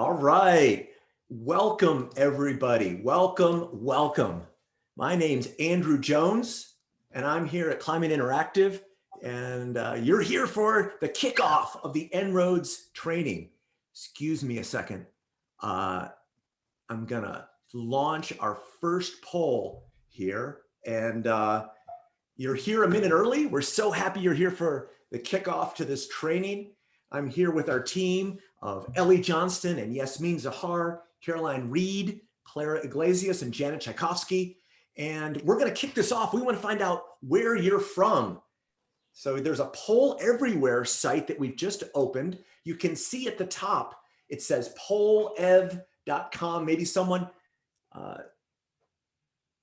All right. Welcome, everybody. Welcome, welcome. My name's Andrew Jones, and I'm here at Climate Interactive, and uh, you're here for the kickoff of the En-ROADS training. Excuse me a second. Uh, I'm gonna launch our first poll here, and uh, you're here a minute early. We're so happy you're here for the kickoff to this training. I'm here with our team of Ellie Johnston and Yasmin Zahar, Caroline Reed, Clara Iglesias, and Janet Tchaikovsky. And we're going to kick this off. We want to find out where you're from. So there's a poll everywhere site that we've just opened. You can see at the top, it says pollev.com. Maybe someone, uh,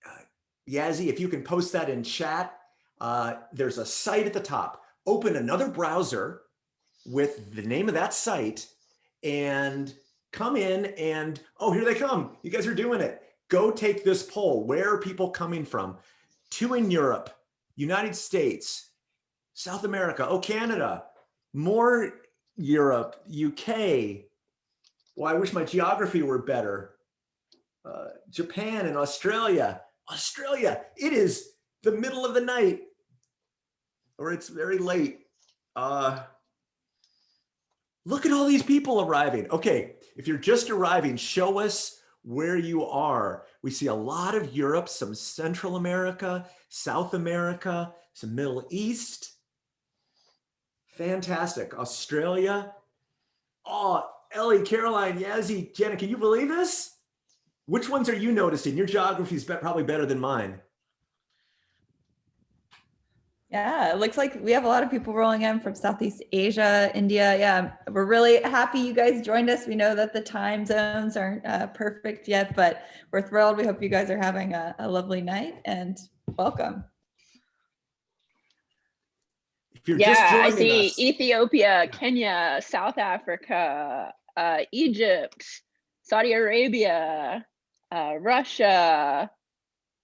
uh, Yazzie, if you can post that in chat, uh, there's a site at the top. Open another browser with the name of that site and come in and, oh, here they come. You guys are doing it. Go take this poll. Where are people coming from? Two in Europe, United States, South America, oh, Canada, more Europe, UK. Well, I wish my geography were better. Uh, Japan and Australia. Australia, it is the middle of the night or it's very late. Uh, Look at all these people arriving. Okay, if you're just arriving, show us where you are. We see a lot of Europe, some Central America, South America, some Middle East. Fantastic. Australia. Oh, Ellie, Caroline, Yazzie, Jenna, can you believe this? Which ones are you noticing? Your geography is probably better than mine. Yeah, it looks like we have a lot of people rolling in from Southeast Asia, India. Yeah, we're really happy you guys joined us. We know that the time zones aren't uh, perfect yet, but we're thrilled. We hope you guys are having a, a lovely night and welcome. yeah, I see us. Ethiopia, Kenya, South Africa, uh, Egypt, Saudi Arabia, uh, Russia,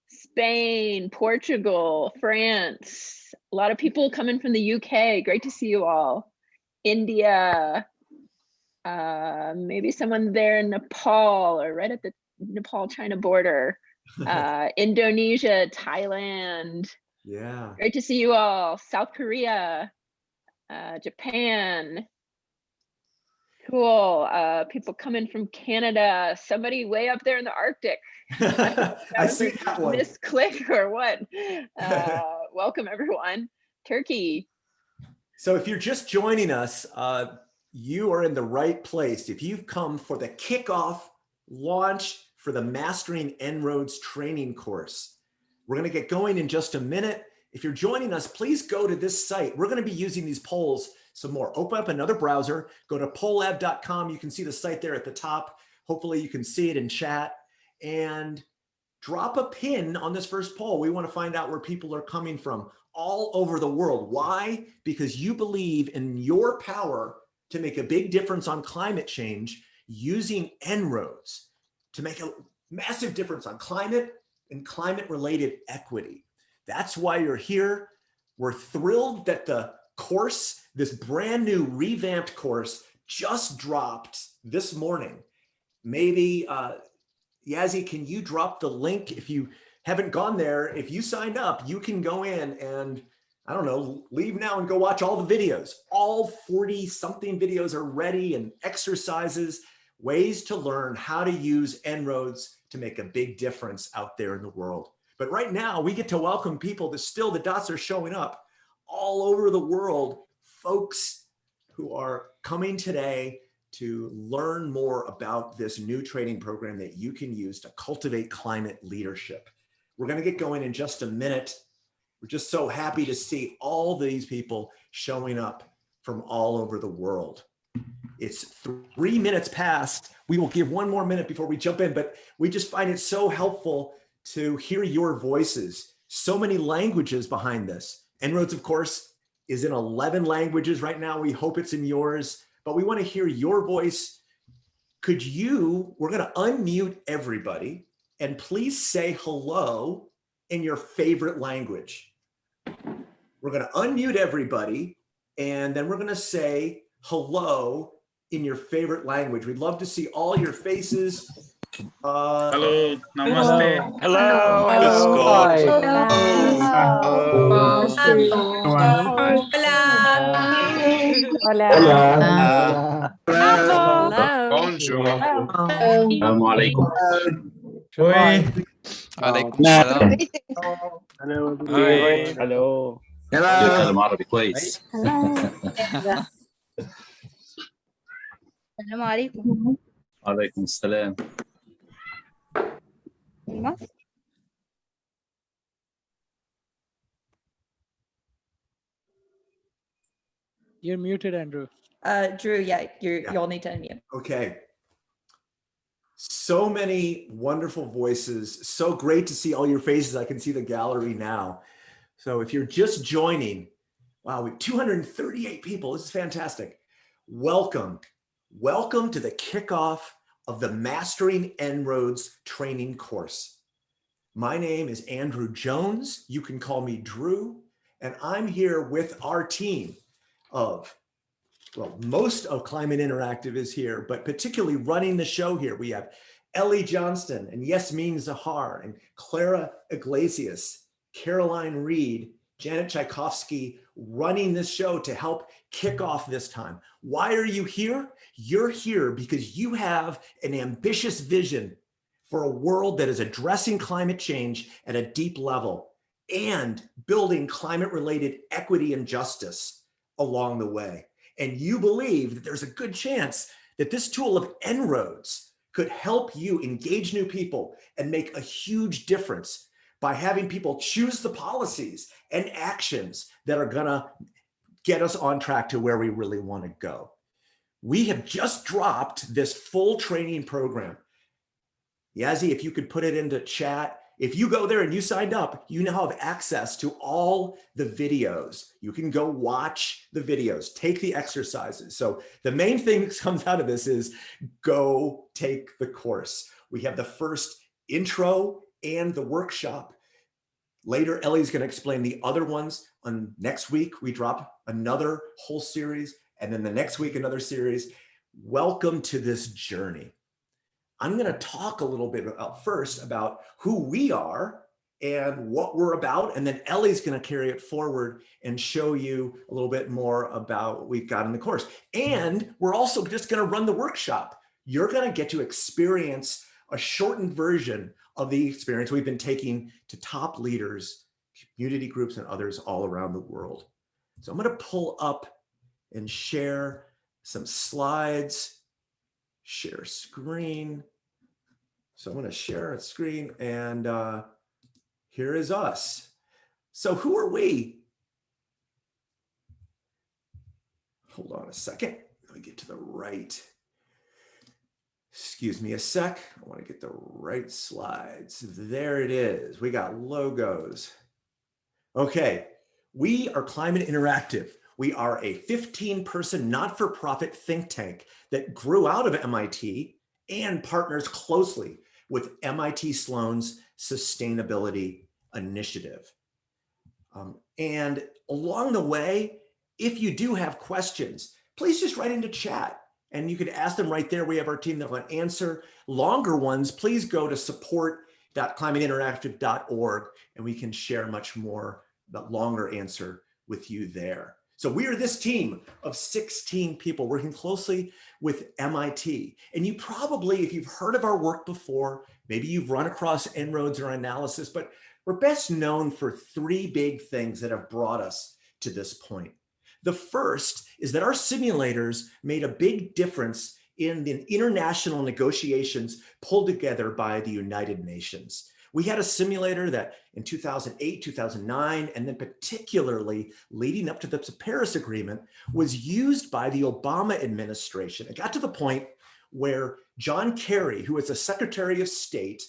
Spain, Portugal, France, a lot of people coming from the UK. Great to see you all. India, uh, maybe someone there in Nepal or right at the Nepal-China border. Uh, Indonesia, Thailand. Yeah. Great to see you all. South Korea, uh, Japan. Cool. Uh, people coming from Canada. Somebody way up there in the Arctic. I see that one. Misclick or what? Uh, welcome everyone. Turkey. So if you're just joining us, uh, you are in the right place. If you've come for the kickoff launch for the Mastering En-ROADS training course, we're going to get going in just a minute. If you're joining us, please go to this site. We're going to be using these polls some more. Open up another browser, go to pollev.com. You can see the site there at the top. Hopefully you can see it in chat and drop a pin on this first poll. We want to find out where people are coming from all over the world. Why? Because you believe in your power to make a big difference on climate change using En-ROADS to make a massive difference on climate and climate related equity. That's why you're here. We're thrilled that the course, this brand new revamped course just dropped this morning. Maybe uh, Yazzie, can you drop the link if you haven't gone there? If you signed up, you can go in and I don't know, leave now and go watch all the videos. All 40 something videos are ready and exercises, ways to learn how to use En-ROADS to make a big difference out there in the world. But right now we get to welcome people that still the dots are showing up all over the world, folks who are coming today to learn more about this new training program that you can use to cultivate climate leadership. We're going to get going in just a minute. We're just so happy to see all these people showing up from all over the world. It's three minutes past. We will give one more minute before we jump in, but we just find it so helpful to hear your voices. So many languages behind this. En-ROADS, of course, is in 11 languages right now. We hope it's in yours but we want to hear your voice. Could you, we're going to unmute everybody and please say hello in your favorite language. We're going to unmute everybody and then we're going to say hello in your favorite language. We'd love to see all your faces. Uh, Hello, namaste. Hello. Hola. Bonjour. Assalamu alaikum. Oi. عليكم السلام Hi. Hello. بيتكلم عربي كويس السلام عليكم وعليكم السلام います。You're muted, Andrew. Uh, Drew, yeah, you yeah. you'll need to unmute. Okay. So many wonderful voices. So great to see all your faces. I can see the gallery now. So if you're just joining, wow, we have 238 people. This is fantastic. Welcome. Welcome to the kickoff of the Mastering En-ROADS training course. My name is Andrew Jones. You can call me Drew, and I'm here with our team of well, most of Climate Interactive is here, but particularly running the show here, we have Ellie Johnston and Yasmin Zahar and Clara Iglesias, Caroline Reed, Janet Tchaikovsky running this show to help kick off this time. Why are you here? You're here because you have an ambitious vision for a world that is addressing climate change at a deep level and building climate related equity and justice along the way and you believe that there's a good chance that this tool of En-ROADS could help you engage new people and make a huge difference by having people choose the policies and actions that are gonna get us on track to where we really wanna go. We have just dropped this full training program. Yazzie, if you could put it into chat, if you go there and you signed up, you now have access to all the videos. You can go watch the videos, take the exercises. So the main thing that comes out of this is go take the course. We have the first intro and the workshop. Later, Ellie's gonna explain the other ones. On next week, we drop another whole series, and then the next week, another series. Welcome to this journey. I'm going to talk a little bit about first about who we are and what we're about. And then Ellie's going to carry it forward and show you a little bit more about what we've got in the course. And we're also just going to run the workshop. You're going to get to experience a shortened version of the experience we've been taking to top leaders, community groups, and others all around the world. So I'm going to pull up and share some slides, share screen. So I'm going to share a screen and uh, here is us. So who are we? Hold on a second. Let me get to the right. Excuse me a sec. I want to get the right slides. There it is. We got logos. Okay. We are Climate Interactive. We are a 15 person not-for-profit think tank that grew out of MIT and partners closely with MIT Sloan's Sustainability Initiative. Um, and along the way, if you do have questions, please just write into chat and you can ask them right there. We have our team that will answer. Longer ones, please go to support.climateinteractive.org and we can share much more, but longer answer with you there. So we are this team of 16 people working closely with MIT. And you probably, if you've heard of our work before, maybe you've run across En-ROADS or analysis, but we're best known for three big things that have brought us to this point. The first is that our simulators made a big difference in the international negotiations pulled together by the United Nations. We had a simulator that in 2008, 2009, and then particularly leading up to the Paris Agreement was used by the Obama administration. It got to the point where John Kerry, who was the Secretary of State,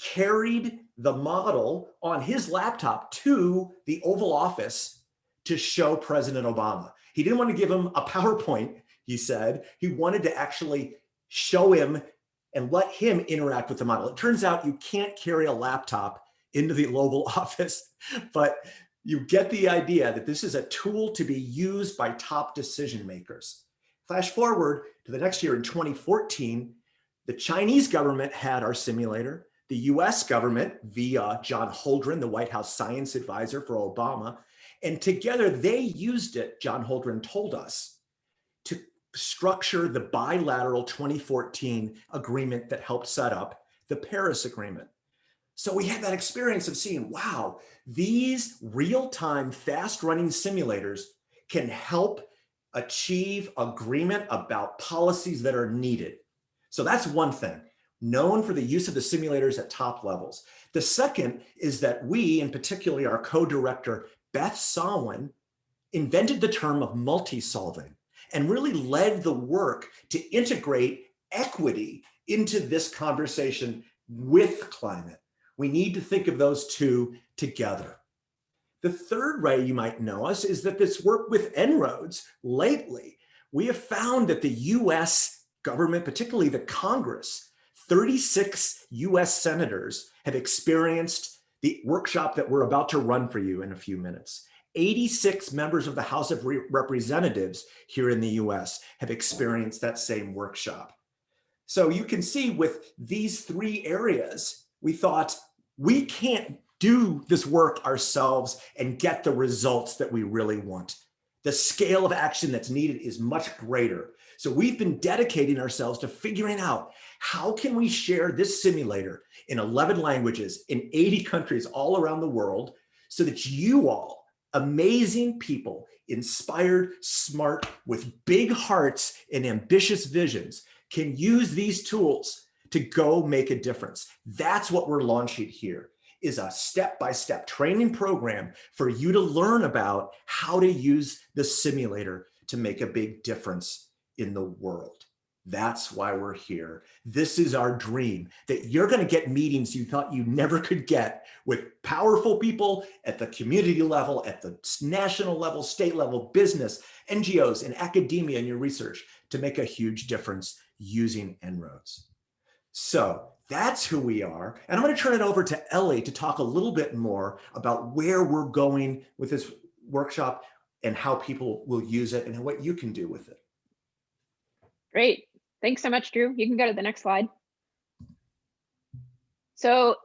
carried the model on his laptop to the Oval Office to show President Obama. He didn't want to give him a PowerPoint, he said. He wanted to actually show him and let him interact with the model. It turns out you can't carry a laptop into the Oval Office, but you get the idea that this is a tool to be used by top decision makers. Flash forward to the next year in 2014, the Chinese government had our simulator. The US government via John Holdren, the White House science advisor for Obama, and together they used it, John Holdren told us, structure the bilateral 2014 agreement that helped set up the Paris Agreement. So we had that experience of seeing, wow, these real-time fast running simulators can help achieve agreement about policies that are needed. So that's one thing, known for the use of the simulators at top levels. The second is that we, and particularly our co-director, Beth Sawin, invented the term of multi-solving and really led the work to integrate equity into this conversation with climate. We need to think of those two together. The third way you might know us is that this work with En-ROADS lately, we have found that the US government, particularly the Congress, 36 US senators have experienced the workshop that we're about to run for you in a few minutes. 86 members of the House of Re Representatives here in the US have experienced that same workshop. So you can see with these three areas, we thought we can't do this work ourselves and get the results that we really want. The scale of action that's needed is much greater. So we've been dedicating ourselves to figuring out how can we share this simulator in 11 languages in 80 countries all around the world so that you all, amazing people, inspired, smart, with big hearts and ambitious visions can use these tools to go make a difference. That's what we're launching here is a step-by-step -step training program for you to learn about how to use the simulator to make a big difference in the world. That's why we're here. This is our dream that you're going to get meetings you thought you never could get with powerful people at the community level, at the national level, state level, business, NGOs, and academia in your research to make a huge difference using En-ROADS. So that's who we are. And I'm going to turn it over to Ellie to talk a little bit more about where we're going with this workshop and how people will use it and what you can do with it. Great. Thanks so much, Drew. You can go to the next slide. So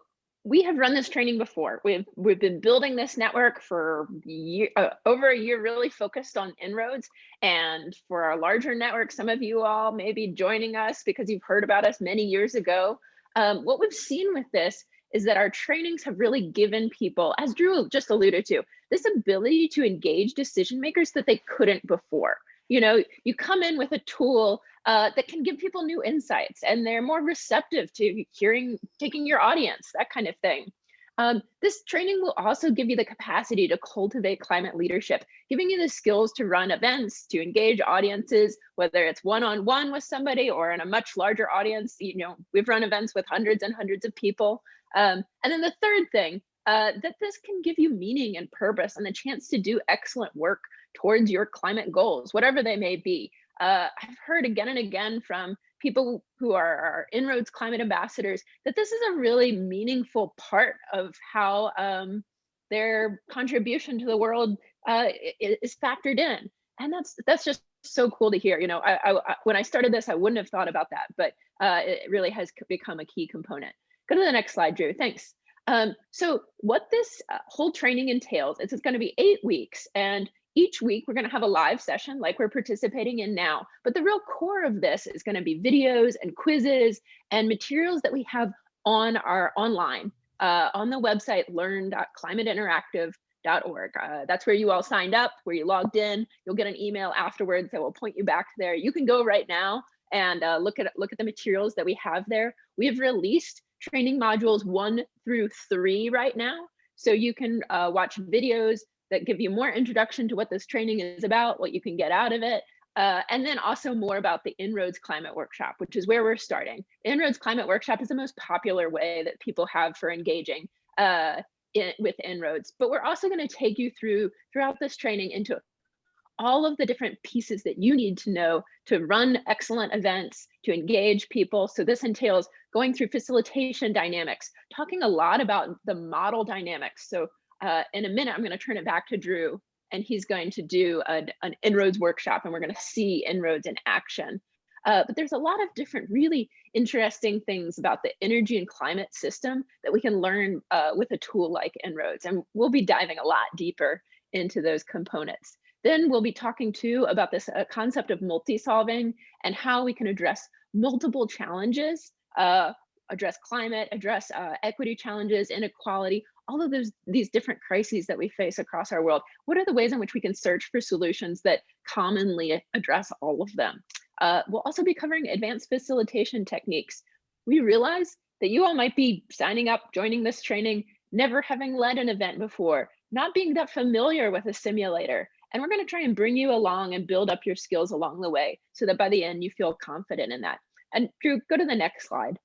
we have run this training before. We've we've been building this network for year, uh, over a year, really focused on En-ROADS. And for our larger network, some of you all may be joining us because you've heard about us many years ago. Um, what we've seen with this is that our trainings have really given people, as Drew just alluded to, this ability to engage decision makers that they couldn't before. You know, you come in with a tool uh, that can give people new insights and they're more receptive to hearing, taking your audience, that kind of thing. Um, this training will also give you the capacity to cultivate climate leadership, giving you the skills to run events, to engage audiences, whether it's one-on-one -on -one with somebody or in a much larger audience. You know, we've run events with hundreds and hundreds of people. Um, and then the third thing, uh, that this can give you meaning and purpose and the chance to do excellent work towards your climate goals, whatever they may be. Uh, I've heard again and again from people who are, are En-ROADS climate ambassadors that this is a really meaningful part of how um, their contribution to the world uh, is factored in. And that's that's just so cool to hear. You know, I, I, when I started this, I wouldn't have thought about that, but uh, it really has become a key component. Go to the next slide, Drew. Thanks. Um, so what this uh, whole training entails is it's going to be eight weeks, and each week, we're going to have a live session like we're participating in now. But the real core of this is going to be videos and quizzes and materials that we have on our online uh, on the website learn.climateinteractive.org. Uh, that's where you all signed up, where you logged in. You'll get an email afterwards that will point you back there. You can go right now and uh, look at look at the materials that we have there. We have released training modules one through three right now. So you can uh, watch videos that give you more introduction to what this training is about, what you can get out of it, uh, and then also more about the En-ROADS Climate Workshop, which is where we're starting. En-ROADS Climate Workshop is the most popular way that people have for engaging uh, in, with En-ROADS, but we're also going to take you through throughout this training into all of the different pieces that you need to know to run excellent events, to engage people. So this entails going through facilitation dynamics, talking a lot about the model dynamics. So uh, in a minute, I'm going to turn it back to Drew and he's going to do an, an En-ROADS workshop and we're going to see En-ROADS in action. Uh, but there's a lot of different really interesting things about the energy and climate system that we can learn uh, with a tool like En-ROADS. And we'll be diving a lot deeper into those components. Then we'll be talking too about this uh, concept of multi-solving and how we can address multiple challenges, uh, address climate, address uh, equity challenges, inequality, all of those these different crises that we face across our world. What are the ways in which we can search for solutions that commonly address all of them? Uh, we'll also be covering advanced facilitation techniques. We realize that you all might be signing up, joining this training, never having led an event before, not being that familiar with a simulator. And we're going to try and bring you along and build up your skills along the way so that by the end you feel confident in that. And Drew, go to the next slide.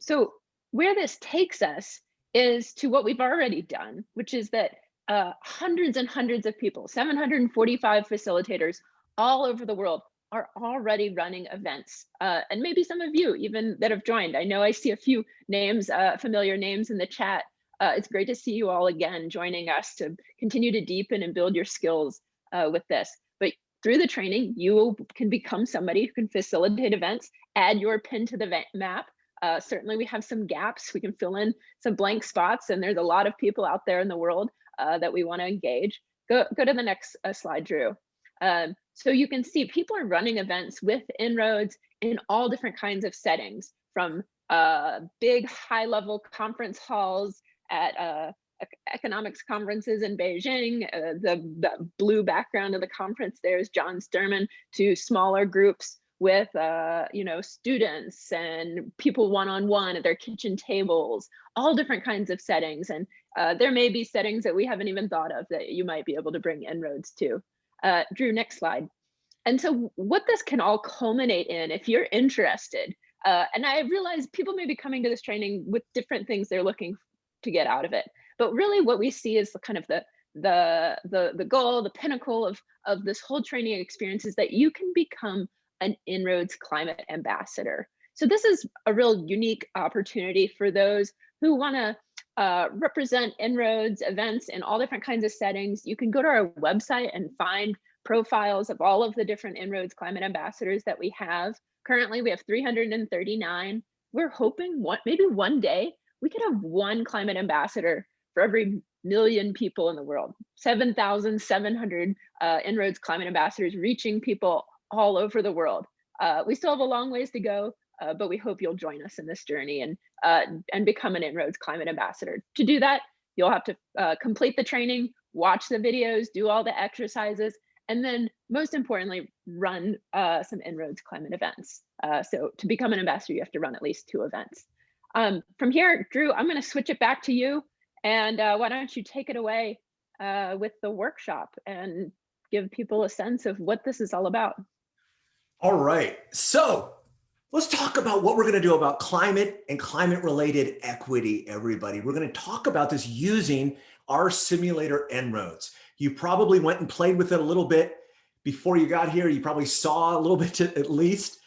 So where this takes us is to what we've already done, which is that uh, hundreds and hundreds of people, 745 facilitators all over the world are already running events. Uh, and maybe some of you even that have joined. I know I see a few names, uh, familiar names in the chat. Uh, it's great to see you all again joining us to continue to deepen and build your skills uh, with this. But through the training, you can become somebody who can facilitate events, add your pin to the map. Uh, certainly we have some gaps. We can fill in some blank spots and there's a lot of people out there in the world uh, that we wanna engage. Go, go to the next slide, Drew. Um, so you can see people are running events with En-ROADS in all different kinds of settings from uh, big high level conference halls at uh, economics conferences in Beijing. Uh, the, the, blue background of the conference there is John Sterman to smaller groups with uh, you know students and people one-on-one -on -one at their kitchen tables, all different kinds of settings. And uh, there may be settings that we haven't even thought of that you might be able to bring En-ROADS to. Uh, Drew, next slide. And so what this can all culminate in, if you're interested, uh, and I realize people may be coming to this training with different things they're looking to get out of it. But really what we see is the kind of the the the the goal, the pinnacle of of this whole training experience is that you can become an En-ROADS climate ambassador. So this is a real unique opportunity for those who want to uh, represent En-ROADS events in all different kinds of settings. You can go to our website and find profiles of all of the different En-ROADS climate ambassadors that we have. Currently, we have 339. We're hoping one, maybe one day we could have one climate ambassador for every million people in the world, 7,700 uh, En-ROADS climate ambassadors reaching people all over the world. Uh, we still have a long ways to go, uh, but we hope you'll join us in this journey and, uh, and become an En-ROADS climate ambassador. To do that, you'll have to uh, complete the training, watch the videos, do all the exercises, and then most importantly, run uh, some En-ROADS climate events. so to become an ambassador, you have to run at least two events. Um, from here, Drew, I'm going to switch it back to you. And uh, why don't you take it away uh, with the workshop and give people a sense of what this is all about. All right. So let's talk about what we're going to do about climate and climate related equity, everybody. We're going to talk about this using our simulator En-ROADS. You probably went and played with it a little bit before you got here. You probably saw a little bit at least.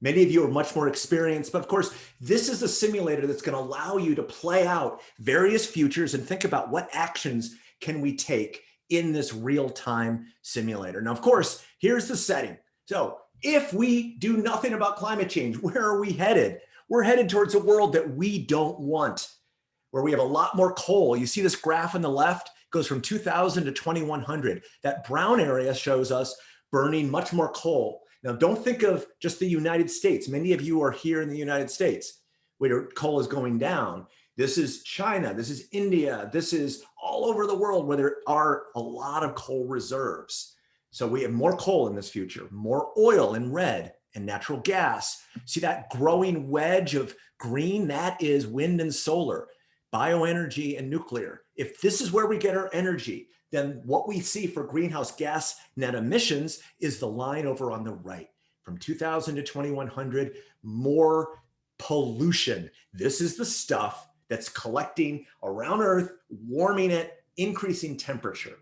Many of you are much more experienced, but of course, this is a simulator that's going to allow you to play out various futures and think about what actions can we take in this real-time simulator. Now, of course, here's the setting. So if we do nothing about climate change, where are we headed? We're headed towards a world that we don't want, where we have a lot more coal. You see this graph on the left goes from 2000 to 2100. That brown area shows us burning much more coal. Now, don't think of just the United States. Many of you are here in the United States where coal is going down. This is China, this is India, this is all over the world where there are a lot of coal reserves. So we have more coal in this future, more oil in red and natural gas. See that growing wedge of green? That is wind and solar, bioenergy and nuclear. If this is where we get our energy, then what we see for greenhouse gas net emissions is the line over on the right. From 2000 to 2100, more pollution. This is the stuff that's collecting around Earth, warming it, increasing temperature.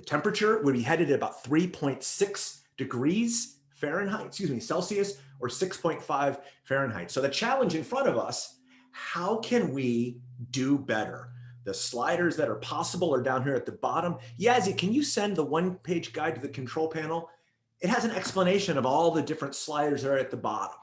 The temperature would be headed at about 3.6 degrees Fahrenheit, excuse me, Celsius, or 6.5 Fahrenheit. So the challenge in front of us, how can we do better? the sliders that are possible are down here at the bottom. Yazzie, can you send the one page guide to the control panel? It has an explanation of all the different sliders that are at the bottom.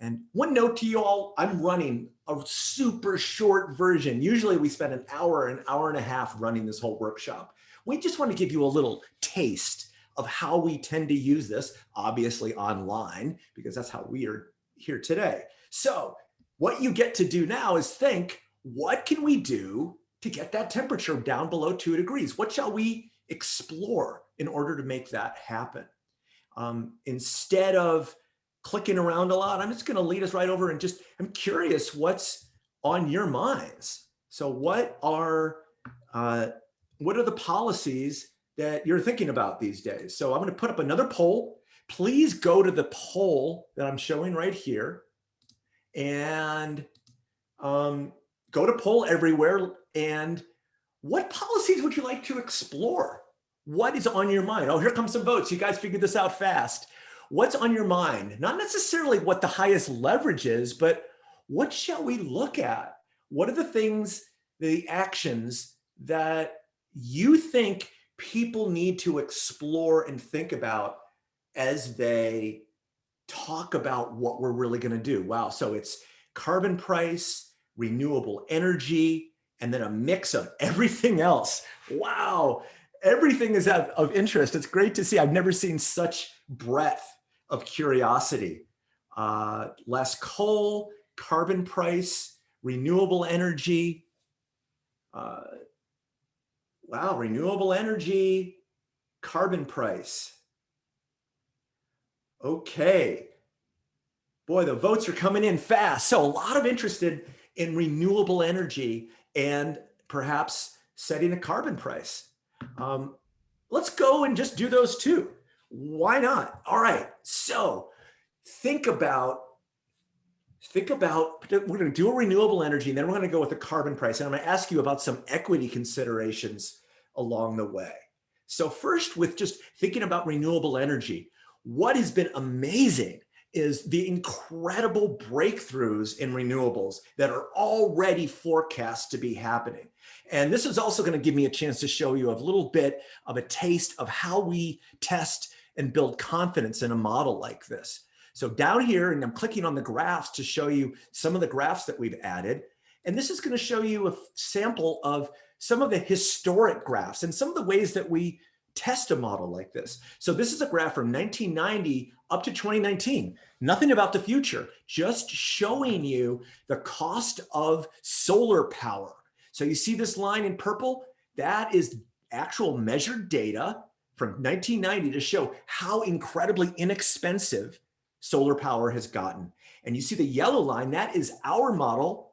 And one note to you all, I'm running a super short version. Usually we spend an hour, an hour and a half running this whole workshop. We just want to give you a little taste of how we tend to use this, obviously online, because that's how we are here today. So what you get to do now is think, what can we do to get that temperature down below two degrees? What shall we explore in order to make that happen? Um, instead of clicking around a lot, I'm just gonna lead us right over and just, I'm curious what's on your minds. So what are, uh, what are the policies that you're thinking about these days? So I'm gonna put up another poll. Please go to the poll that I'm showing right here and um, go to poll everywhere. And what policies would you like to explore? What is on your mind? Oh, here comes some votes. You guys figured this out fast. What's on your mind? Not necessarily what the highest leverage is, but what shall we look at? What are the things, the actions that you think people need to explore and think about as they talk about what we're really going to do. Wow. So it's carbon price, renewable energy, and then a mix of everything else. Wow. Everything is of, of interest. It's great to see. I've never seen such breadth of curiosity. Uh, less coal, carbon price, renewable energy. Uh, wow, renewable energy, carbon price. Okay. Boy, the votes are coming in fast. So a lot of interested in renewable energy and perhaps setting a carbon price. Um, let's go and just do those two. Why not? All right. So think about think about we're going to do a renewable energy and then we're going to go with a carbon price and i'm going to ask you about some equity considerations along the way so first with just thinking about renewable energy what has been amazing is the incredible breakthroughs in renewables that are already forecast to be happening. And this is also going to give me a chance to show you a little bit of a taste of how we test and build confidence in a model like this. So down here, and I'm clicking on the graphs to show you some of the graphs that we've added. And this is going to show you a sample of some of the historic graphs and some of the ways that we test a model like this. So this is a graph from 1990 up to 2019. Nothing about the future, just showing you the cost of solar power. So you see this line in purple? That is actual measured data from 1990 to show how incredibly inexpensive solar power has gotten. And you see the yellow line, that is our model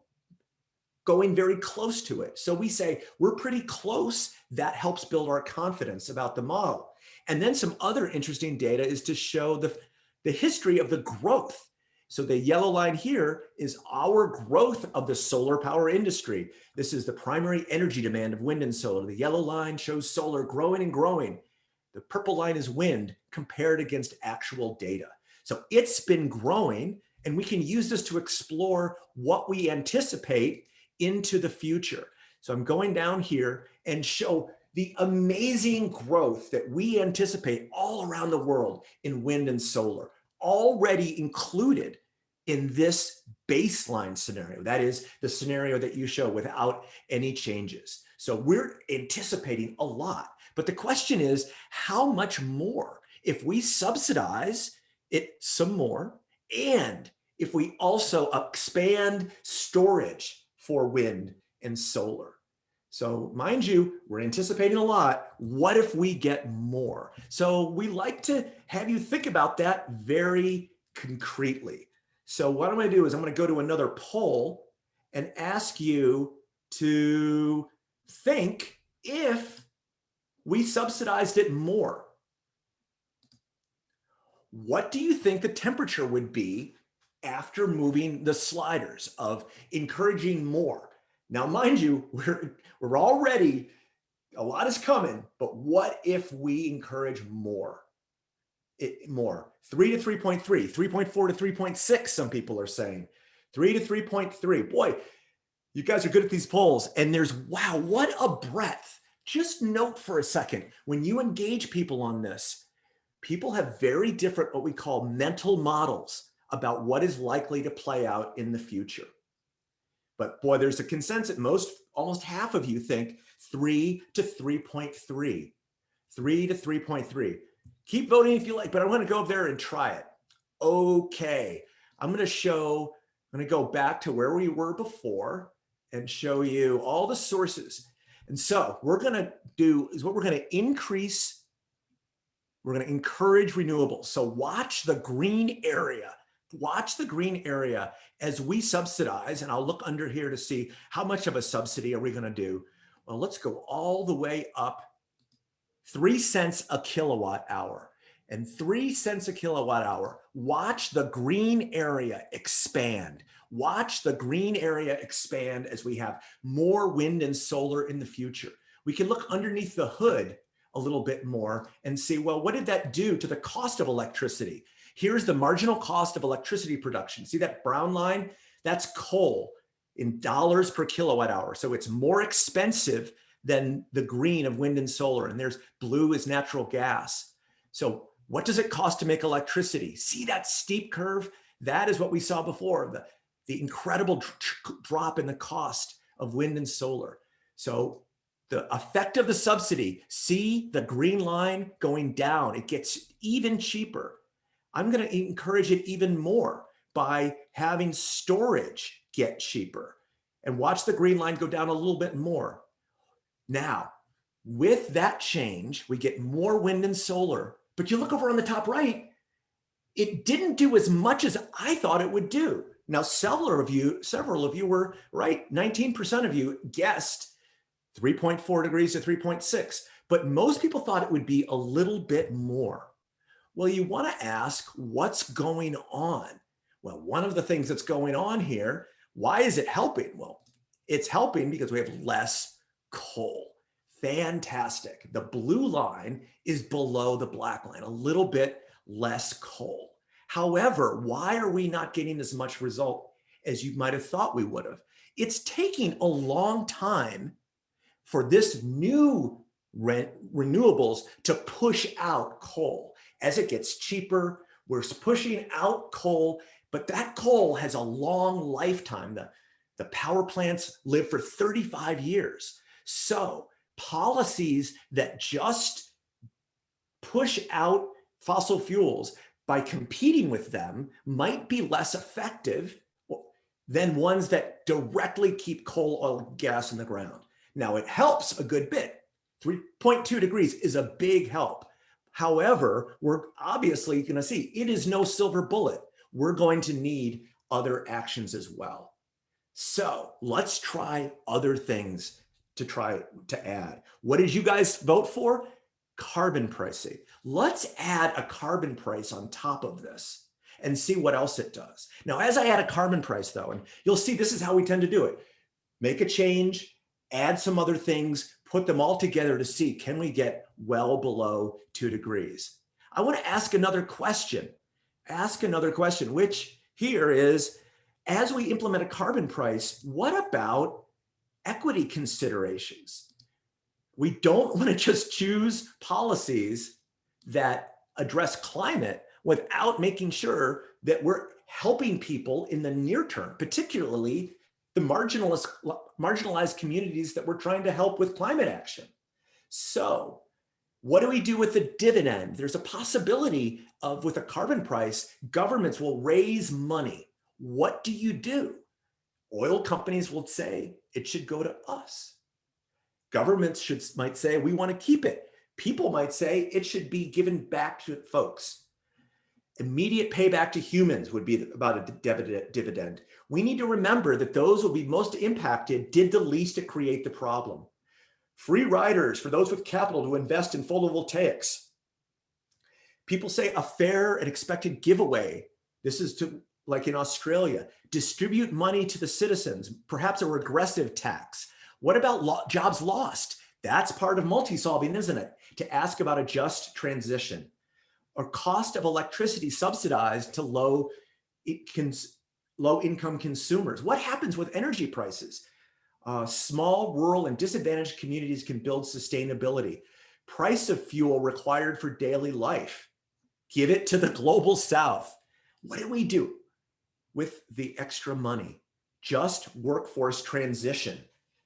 going very close to it. So we say we're pretty close. That helps build our confidence about the model. And then some other interesting data is to show the, the history of the growth. So the yellow line here is our growth of the solar power industry. This is the primary energy demand of wind and solar. The yellow line shows solar growing and growing. The purple line is wind compared against actual data. So it's been growing and we can use this to explore what we anticipate into the future. So I'm going down here and show the amazing growth that we anticipate all around the world in wind and solar already included in this baseline scenario. That is the scenario that you show without any changes. So we're anticipating a lot, but the question is how much more if we subsidize it some more and if we also expand storage for wind and solar. So mind you, we're anticipating a lot. What if we get more? So we like to have you think about that very concretely. So what I'm gonna do is I'm gonna go to another poll and ask you to think if we subsidized it more. What do you think the temperature would be after moving the sliders of encouraging more. Now, mind you, we're, we're already, a lot is coming, but what if we encourage more? It, more, three to 3.3, 3.4 to 3.6, some people are saying, three to 3.3. Boy, You guys are good at these polls and there's, wow, what a breadth. Just note for a second, when you engage people on this, people have very different, what we call mental models about what is likely to play out in the future. But boy, there's a consensus. Most, almost half of you think three to 3.3, three to 3.3. Keep voting if you like, but I want to go up there and try it. Okay, I'm going to show, I'm going to go back to where we were before and show you all the sources. And so we're going to do is what we're going to increase. We're going to encourage renewables. So watch the green area. Watch the green area as we subsidize. And I'll look under here to see how much of a subsidy are we going to do. Well, let's go all the way up three cents a kilowatt hour and three cents a kilowatt hour. Watch the green area expand. Watch the green area expand as we have more wind and solar in the future. We can look underneath the hood a little bit more and see, well, what did that do to the cost of electricity? Here's the marginal cost of electricity production. See that brown line? That's coal in dollars per kilowatt hour. So it's more expensive than the green of wind and solar. And there's blue is natural gas. So what does it cost to make electricity? See that steep curve? That is what we saw before, the, the incredible drop in the cost of wind and solar. So the effect of the subsidy, see the green line going down, it gets even cheaper. I'm gonna encourage it even more by having storage get cheaper and watch the green line go down a little bit more. Now, with that change, we get more wind and solar, but you look over on the top right, it didn't do as much as I thought it would do. Now, several of you, several of you were right. 19% of you guessed 3.4 degrees to 3.6, but most people thought it would be a little bit more. Well, you want to ask what's going on? Well, one of the things that's going on here, why is it helping? Well, it's helping because we have less coal. Fantastic. The blue line is below the black line, a little bit less coal. However, why are we not getting as much result as you might have thought we would have? It's taking a long time for this new re renewables to push out coal. As it gets cheaper, we're pushing out coal, but that coal has a long lifetime. The, the power plants live for 35 years. So policies that just push out fossil fuels by competing with them might be less effective than ones that directly keep coal, oil, gas in the ground. Now it helps a good bit. 3.2 degrees is a big help. However, we're obviously going to see it is no silver bullet. We're going to need other actions as well. So let's try other things to try to add. What did you guys vote for? Carbon pricing. Let's add a carbon price on top of this and see what else it does. Now, as I add a carbon price though, and you'll see this is how we tend to do it. Make a change, add some other things, put them all together to see, can we get well below two degrees? I wanna ask another question. Ask another question, which here is, as we implement a carbon price, what about equity considerations. We don't want to just choose policies that address climate without making sure that we're helping people in the near term, particularly the marginalized, marginalized communities that we're trying to help with climate action. So what do we do with the dividend? There's a possibility of with a carbon price, governments will raise money. What do you do? Oil companies will say it should go to us. Governments should might say we want to keep it. People might say it should be given back to folks. Immediate payback to humans would be about a dividend. We need to remember that those will be most impacted did the least to create the problem. Free riders for those with capital to invest in photovoltaics. People say a fair and expected giveaway. This is to like in Australia, distribute money to the citizens, perhaps a regressive tax. What about lo jobs lost? That's part of multi-solving, isn't it? To ask about a just transition or cost of electricity subsidized to low, low income consumers. What happens with energy prices? Uh, small, rural, and disadvantaged communities can build sustainability. Price of fuel required for daily life. Give it to the global south. What do we do with the extra money? Just workforce transition.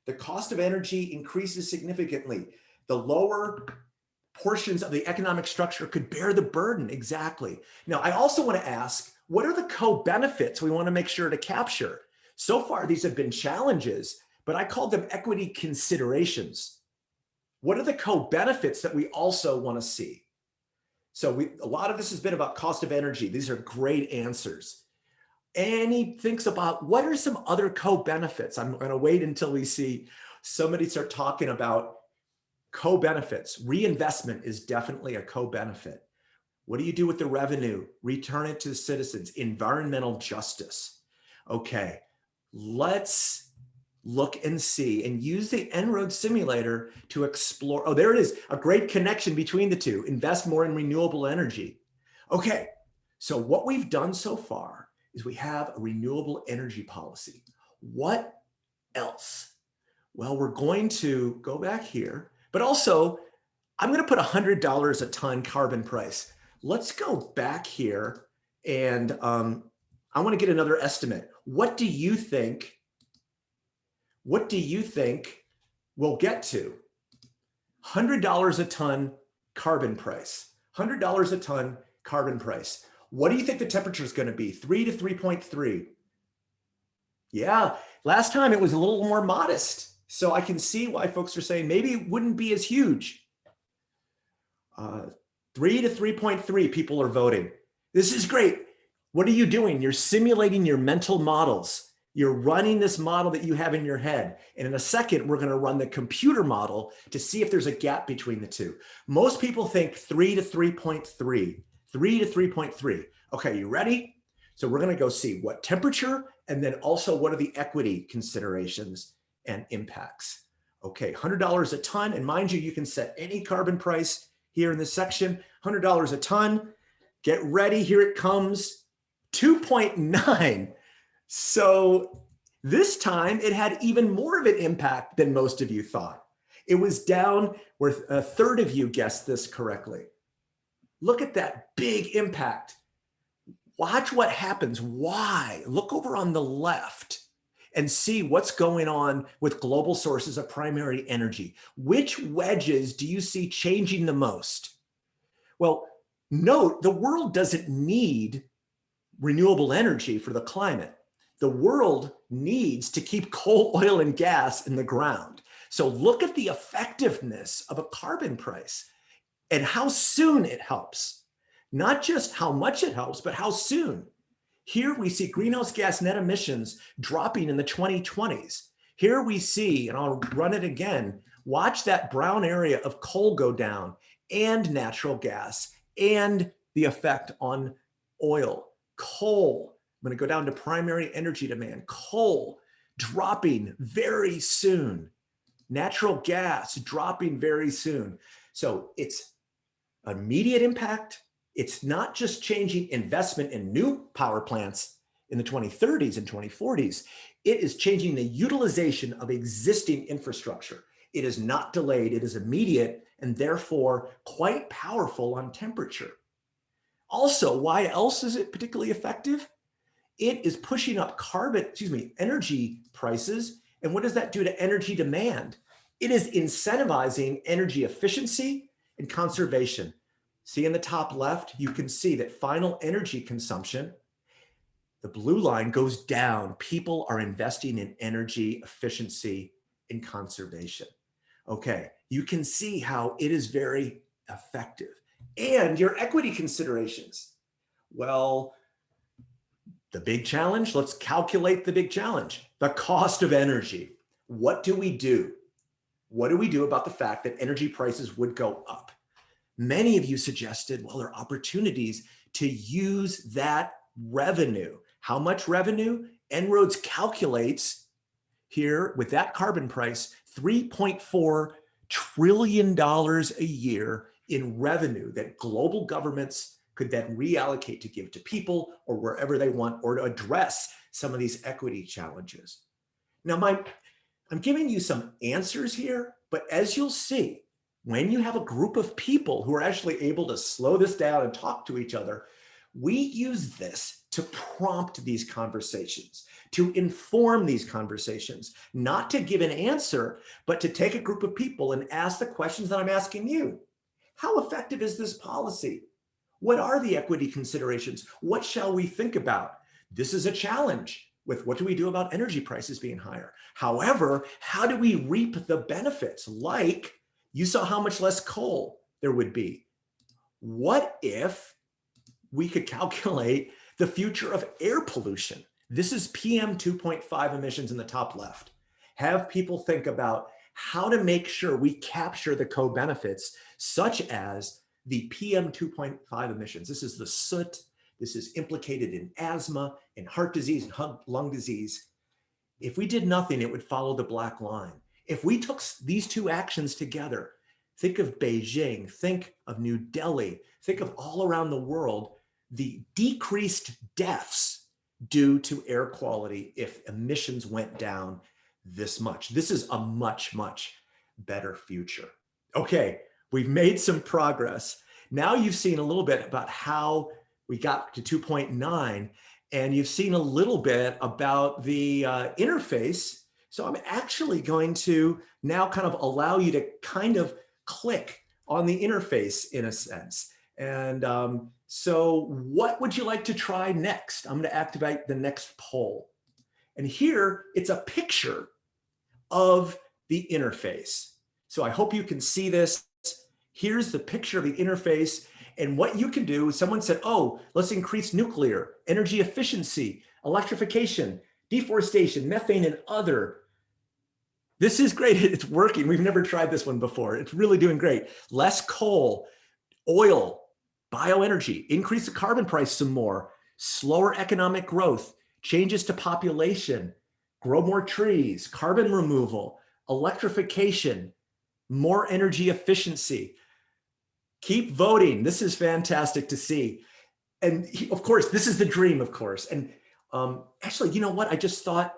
The cost of energy increases significantly. The lower portions of the economic structure could bear the burden. Exactly. Now, I also want to ask, what are the co-benefits we want to make sure to capture? So far, these have been challenges, but I called them equity considerations. What are the co-benefits that we also want to see? So we, a lot of this has been about cost of energy. These are great answers. And he thinks about what are some other co-benefits? I'm going to wait until we see somebody start talking about co-benefits. Reinvestment is definitely a co-benefit. What do you do with the revenue? Return it to the citizens. Environmental justice. Okay, let's look and see and use the En-ROADS simulator to explore. Oh, there it is. A great connection between the two. Invest more in renewable energy. Okay, so what we've done so far is we have a renewable energy policy. What else? Well, we're going to go back here, but also I'm going to put $100 a ton carbon price. Let's go back here and um, I want to get another estimate. What do you think? What do you think we'll get to? $100 a ton carbon price, $100 a ton carbon price. What do you think the temperature is going to be? 3 to 3.3. Yeah, last time it was a little more modest. So I can see why folks are saying maybe it wouldn't be as huge. Uh, 3 to 3.3 people are voting. This is great. What are you doing? You're simulating your mental models. You're running this model that you have in your head. And in a second, we're going to run the computer model to see if there's a gap between the two. Most people think 3 to 3.3. 3 to 3.3. Okay, you ready? So we're going to go see what temperature and then also what are the equity considerations and impacts. Okay, $100 a ton. And mind you, you can set any carbon price here in this section, $100 a ton. Get ready, here it comes, 2.9. So this time it had even more of an impact than most of you thought. It was down where a third of you guessed this correctly. Look at that big impact. Watch what happens. Why? Look over on the left and see what's going on with global sources of primary energy. Which wedges do you see changing the most? Well, note the world doesn't need renewable energy for the climate. The world needs to keep coal, oil, and gas in the ground. So look at the effectiveness of a carbon price and how soon it helps. Not just how much it helps, but how soon. Here we see greenhouse gas net emissions dropping in the 2020s. Here we see, and I'll run it again, watch that brown area of coal go down and natural gas and the effect on oil. Coal, I'm gonna go down to primary energy demand. Coal dropping very soon. Natural gas dropping very soon. So it's immediate impact. It's not just changing investment in new power plants in the 2030s and 2040s. It is changing the utilization of existing infrastructure. It is not delayed, it is immediate, and therefore quite powerful on temperature. Also, why else is it particularly effective? It is pushing up carbon, excuse me, energy prices. And what does that do to energy demand? It is incentivizing energy efficiency and conservation. See in the top left, you can see that final energy consumption, the blue line goes down. People are investing in energy efficiency and conservation. Okay, you can see how it is very effective. And your equity considerations. Well, the big challenge, let's calculate the big challenge, the cost of energy. What do we do? What do we do about the fact that energy prices would go up? Many of you suggested, well, there are opportunities to use that revenue. How much revenue? En-ROADS calculates here with that carbon price, $3.4 trillion a year in revenue that global governments could then reallocate to give to people or wherever they want or to address some of these equity challenges. Now, my I'm giving you some answers here, but as you'll see, when you have a group of people who are actually able to slow this down and talk to each other, we use this to prompt these conversations, to inform these conversations, not to give an answer, but to take a group of people and ask the questions that I'm asking you. How effective is this policy? What are the equity considerations? What shall we think about? This is a challenge with what do we do about energy prices being higher? However, how do we reap the benefits? Like you saw how much less coal there would be. What if we could calculate the future of air pollution? This is PM 2.5 emissions in the top left. Have people think about how to make sure we capture the co-benefits such as the PM 2.5 emissions. This is the soot. This is implicated in asthma, in heart disease, and lung disease. If we did nothing, it would follow the black line. If we took these two actions together, think of Beijing, think of New Delhi, think of all around the world, the decreased deaths due to air quality if emissions went down this much. This is a much, much better future. Okay, we've made some progress. Now you've seen a little bit about how we got to 2.9 and you've seen a little bit about the uh, interface. So I'm actually going to now kind of allow you to kind of click on the interface in a sense. And um, so what would you like to try next? I'm going to activate the next poll. And here it's a picture of the interface. So I hope you can see this. Here's the picture of the interface. And what you can do, someone said, oh, let's increase nuclear, energy efficiency, electrification, deforestation, methane, and other. This is great. It's working. We've never tried this one before. It's really doing great. Less coal, oil, bioenergy, increase the carbon price some more, slower economic growth, changes to population, grow more trees, carbon removal, electrification, more energy efficiency. Keep voting. This is fantastic to see. And of course, this is the dream, of course. And um, actually, you know what? I just thought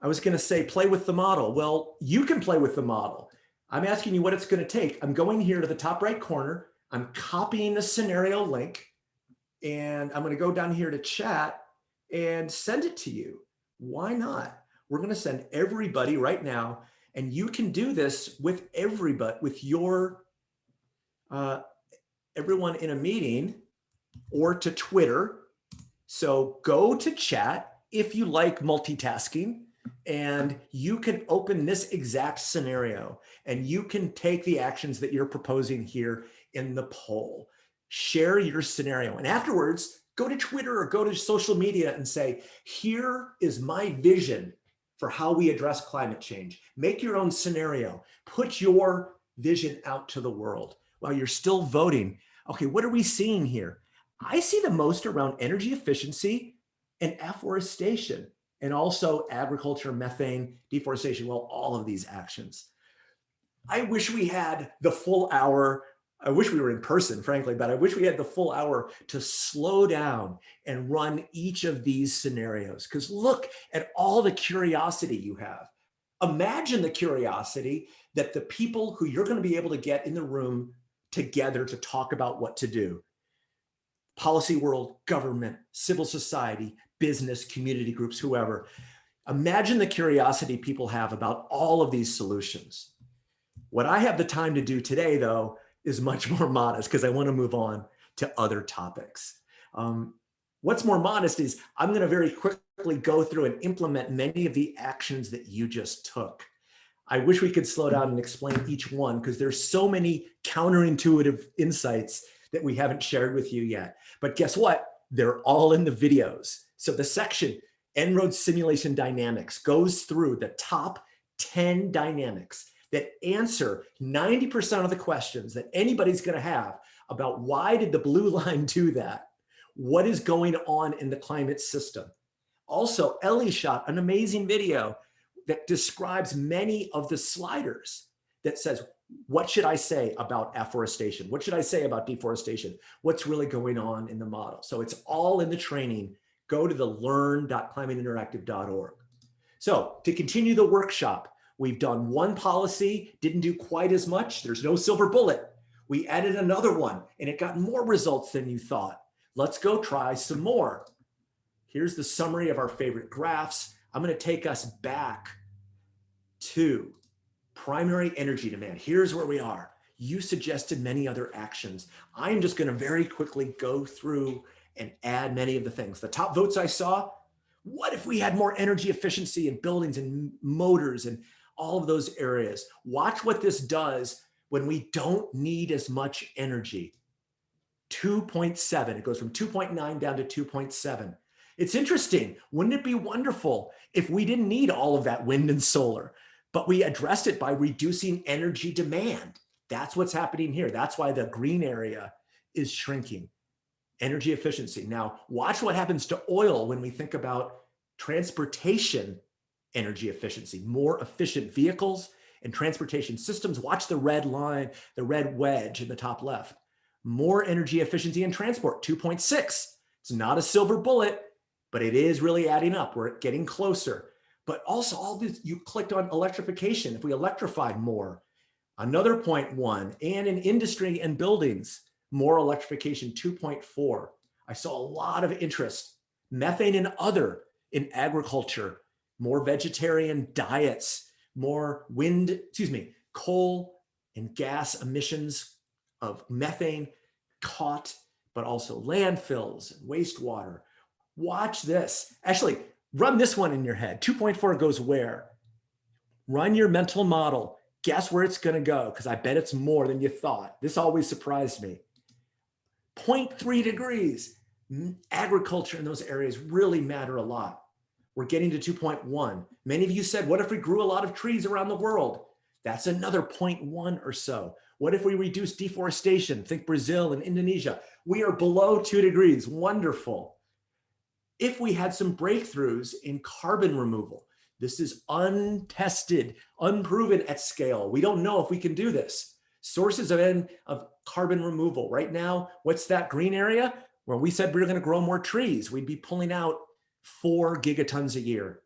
I was going to say play with the model. Well, you can play with the model. I'm asking you what it's going to take. I'm going here to the top right corner. I'm copying the scenario link and I'm going to go down here to chat and send it to you. Why not? We're going to send everybody right now and you can do this with everybody, with your, uh, everyone in a meeting or to Twitter. So go to chat if you like multitasking and you can open this exact scenario and you can take the actions that you're proposing here in the poll. Share your scenario and afterwards go to Twitter or go to social media and say, here is my vision for how we address climate change. Make your own scenario. Put your vision out to the world while you're still voting. Okay, what are we seeing here? I see the most around energy efficiency and afforestation and also agriculture, methane, deforestation, well, all of these actions. I wish we had the full hour I wish we were in person, frankly, but I wish we had the full hour to slow down and run each of these scenarios. Because look at all the curiosity you have. Imagine the curiosity that the people who you're going to be able to get in the room together to talk about what to do. Policy world, government, civil society, business, community groups, whoever. Imagine the curiosity people have about all of these solutions. What I have the time to do today, though, is much more modest because I want to move on to other topics. Um, what's more modest is I'm going to very quickly go through and implement many of the actions that you just took. I wish we could slow down and explain each one because there's so many counterintuitive insights that we haven't shared with you yet. But guess what? They're all in the videos. So the section, En-ROADS Simulation Dynamics, goes through the top 10 dynamics that answer 90% of the questions that anybody's going to have about why did the blue line do that? What is going on in the climate system? Also, Ellie shot an amazing video that describes many of the sliders that says, what should I say about afforestation? What should I say about deforestation? What's really going on in the model? So it's all in the training. Go to the learn.climateinteractive.org. So to continue the workshop, We've done one policy, didn't do quite as much. There's no silver bullet. We added another one and it got more results than you thought. Let's go try some more. Here's the summary of our favorite graphs. I'm going to take us back to primary energy demand. Here's where we are. You suggested many other actions. I'm just going to very quickly go through and add many of the things. The top votes I saw, what if we had more energy efficiency in buildings and motors and all of those areas? Watch what this does when we don't need as much energy. 2.7, it goes from 2.9 down to 2.7. It's interesting. Wouldn't it be wonderful if we didn't need all of that wind and solar, but we addressed it by reducing energy demand? That's what's happening here. That's why the green area is shrinking. Energy efficiency. Now, watch what happens to oil when we think about transportation energy efficiency, more efficient vehicles and transportation systems. Watch the red line, the red wedge in the top left. More energy efficiency in transport, 2.6. It's not a silver bullet, but it is really adding up. We're getting closer. But also all this, you clicked on electrification. If we electrified more, another 0.1 and in industry and buildings, more electrification 2.4. I saw a lot of interest. Methane and other in agriculture, more vegetarian diets, more wind, excuse me, coal and gas emissions of methane caught, but also landfills and wastewater. Watch this. Actually, run this one in your head. 2.4 goes where? Run your mental model. Guess where it's going to go because I bet it's more than you thought. This always surprised me. 0.3 degrees. Agriculture in those areas really matter a lot. We're getting to 2.1. Many of you said, what if we grew a lot of trees around the world? That's another 0.1 or so. What if we reduce deforestation? Think Brazil and Indonesia. We are below two degrees. Wonderful. If we had some breakthroughs in carbon removal, this is untested, unproven at scale. We don't know if we can do this. Sources of, of carbon removal. Right now, what's that green area? Where we said we were going to grow more trees. We'd be pulling out four gigatons a year.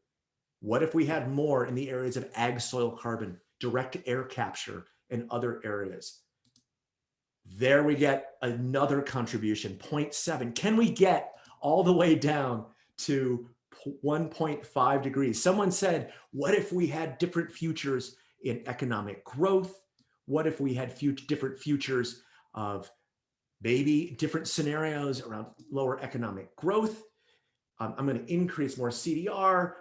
What if we had more in the areas of ag soil carbon, direct air capture, and other areas? There we get another contribution, 0.7. Can we get all the way down to 1.5 degrees? Someone said, what if we had different futures in economic growth? What if we had different futures of maybe different scenarios around lower economic growth? Um, I'm going to increase more CDR.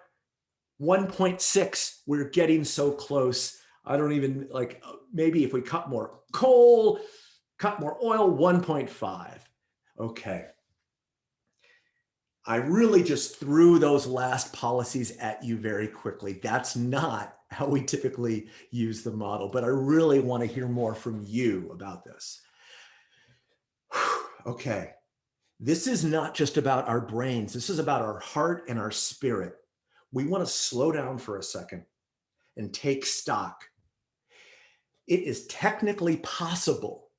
1.6, we're getting so close. I don't even like, maybe if we cut more coal, cut more oil, 1.5. Okay. I really just threw those last policies at you very quickly. That's not how we typically use the model, but I really want to hear more from you about this. okay. This is not just about our brains. This is about our heart and our spirit. We want to slow down for a second and take stock. It is technically possible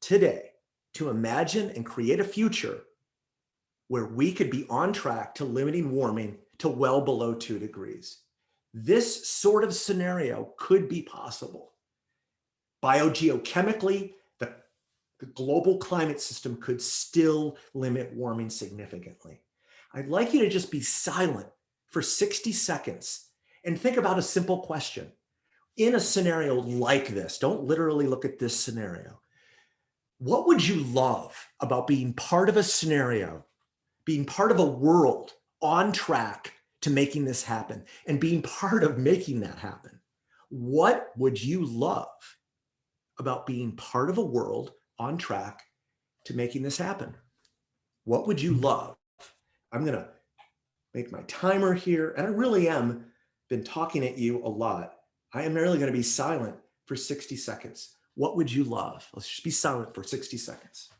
today to imagine and create a future where we could be on track to limiting warming to well below two degrees. This sort of scenario could be possible. Biogeochemically, the, the global climate system could still limit warming significantly. I'd like you to just be silent for 60 seconds and think about a simple question. In a scenario like this, don't literally look at this scenario. What would you love about being part of a scenario being part of a world on track to making this happen and being part of making that happen. What would you love about being part of a world on track to making this happen? What would you love? I'm going to make my timer here. And I really am been talking at you a lot. I am merely going to be silent for 60 seconds. What would you love? Let's just be silent for 60 seconds.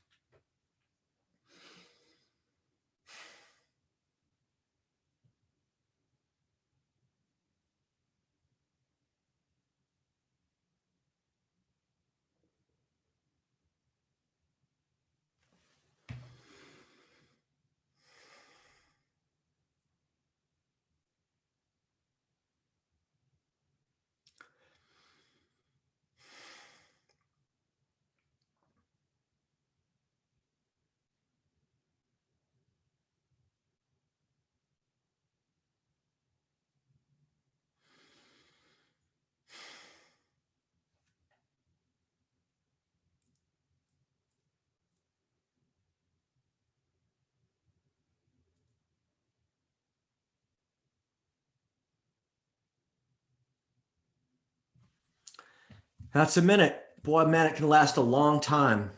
That's a minute. Boy, man, it can last a long time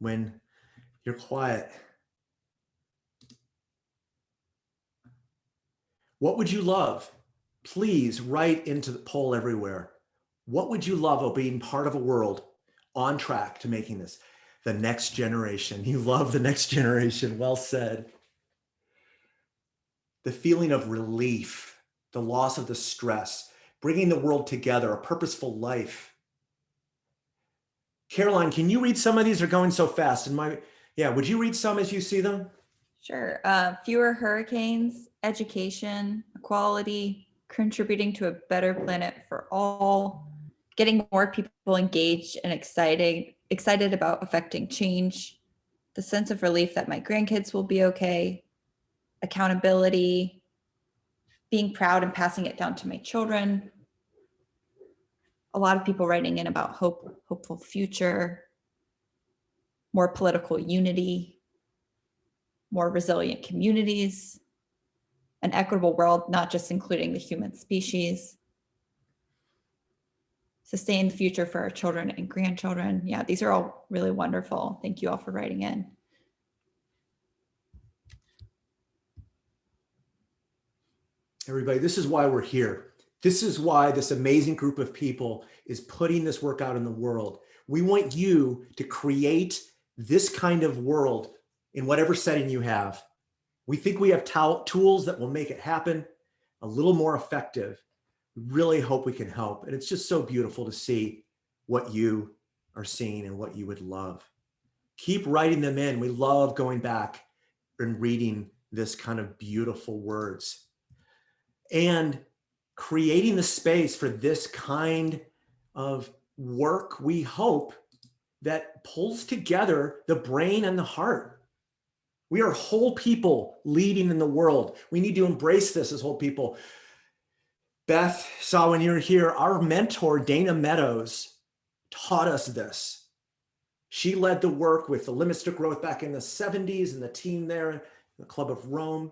when you're quiet. What would you love? Please write into the poll everywhere. What would you love of being part of a world on track to making this the next generation? You love the next generation. Well said. The feeling of relief, the loss of the stress, bringing the world together, a purposeful life. Caroline, can you read some of these? They're going so fast. And my, yeah, would you read some as you see them? Sure. Uh, fewer hurricanes, education, equality, contributing to a better planet for all, getting more people engaged and excited, excited about affecting change, the sense of relief that my grandkids will be okay, accountability, being proud and passing it down to my children. A lot of people writing in about hope, hopeful future, more political unity, more resilient communities, an equitable world, not just including the human species, sustained future for our children and grandchildren. Yeah, these are all really wonderful. Thank you all for writing in. Everybody, this is why we're here. This is why this amazing group of people is putting this work out in the world. We want you to create this kind of world in whatever setting you have. We think we have tools that will make it happen a little more effective. We really hope we can help. And it's just so beautiful to see what you are seeing and what you would love. Keep writing them in. We love going back and reading this kind of beautiful words and creating the space for this kind of work, we hope that pulls together the brain and the heart. We are whole people leading in the world. We need to embrace this as whole people. Beth Sawin you were here, our mentor, Dana Meadows, taught us this. She led the work with the Limits to Growth back in the 70s and the team there, the Club of Rome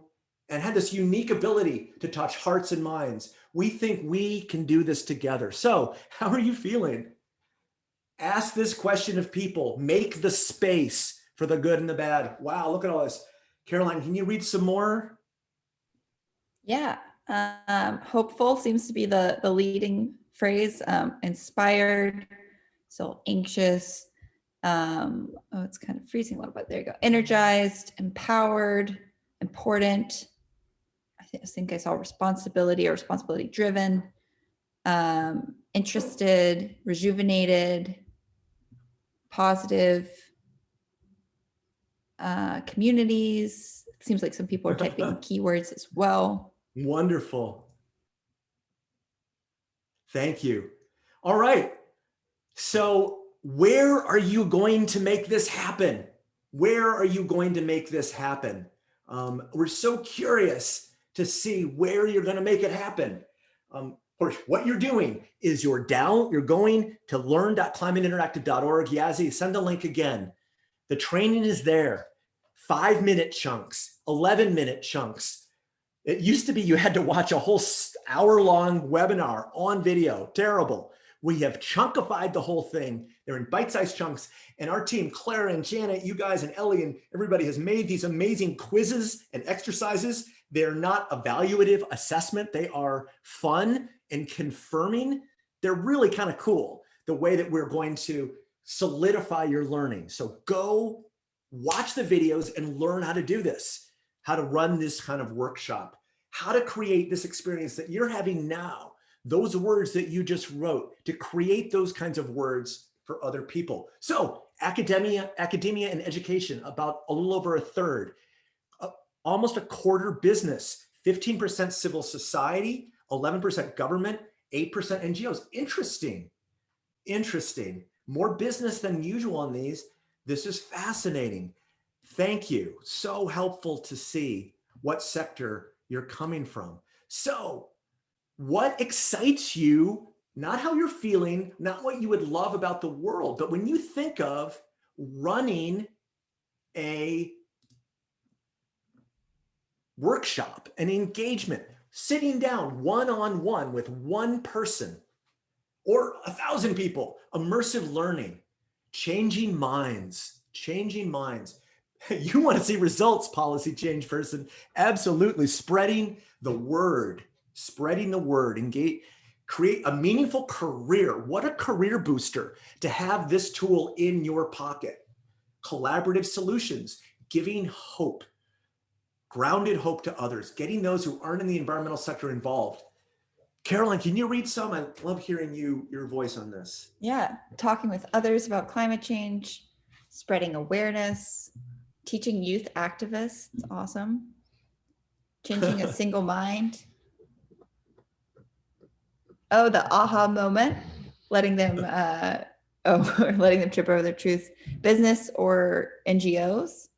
and had this unique ability to touch hearts and minds. We think we can do this together. So how are you feeling? Ask this question of people, make the space for the good and the bad. Wow, look at all this. Caroline, can you read some more? Yeah, um, hopeful seems to be the, the leading phrase, um, inspired, so anxious, um, oh, it's kind of freezing a little bit. There you go. Energized, empowered, important, I think I saw responsibility or responsibility driven, um, interested, rejuvenated, positive, uh, communities. It seems like some people are typing keywords as well. Wonderful. Thank you. All right. So where are you going to make this happen? Where are you going to make this happen? Um, we're so curious to see where you're going to make it happen. Um, or what you're doing is you're down, you're going to learn.climateinteractive.org. Yazzie, send the link again. The training is there. Five minute chunks, 11 minute chunks. It used to be you had to watch a whole hour long webinar on video. Terrible. We have chunkified the whole thing. They're in bite-sized chunks. And our team, Clara and Janet, you guys and Ellie and everybody has made these amazing quizzes and exercises they're not evaluative assessment. They are fun and confirming. They're really kind of cool the way that we're going to solidify your learning. So go watch the videos and learn how to do this, how to run this kind of workshop, how to create this experience that you're having now, those words that you just wrote, to create those kinds of words for other people. So academia, academia and education, about a little over a third almost a quarter business, 15% civil society, 11% government, 8% NGOs. Interesting, interesting. More business than usual on these. This is fascinating. Thank you. So helpful to see what sector you're coming from. So what excites you, not how you're feeling, not what you would love about the world, but when you think of running a workshop, an engagement, sitting down one-on-one -on -one with one person or a thousand people, immersive learning, changing minds, changing minds. You want to see results, policy change person. Absolutely. Spreading the word, spreading the word, engage, create a meaningful career. What a career booster to have this tool in your pocket. Collaborative solutions, giving hope, grounded hope to others, getting those who aren't in the environmental sector involved. Caroline, can you read some? I love hearing you, your voice on this. Yeah, talking with others about climate change, spreading awareness, teaching youth activists. It's awesome. Changing a single mind. Oh, the aha moment, letting them, uh, oh, letting them trip over their truth. Business or NGOs,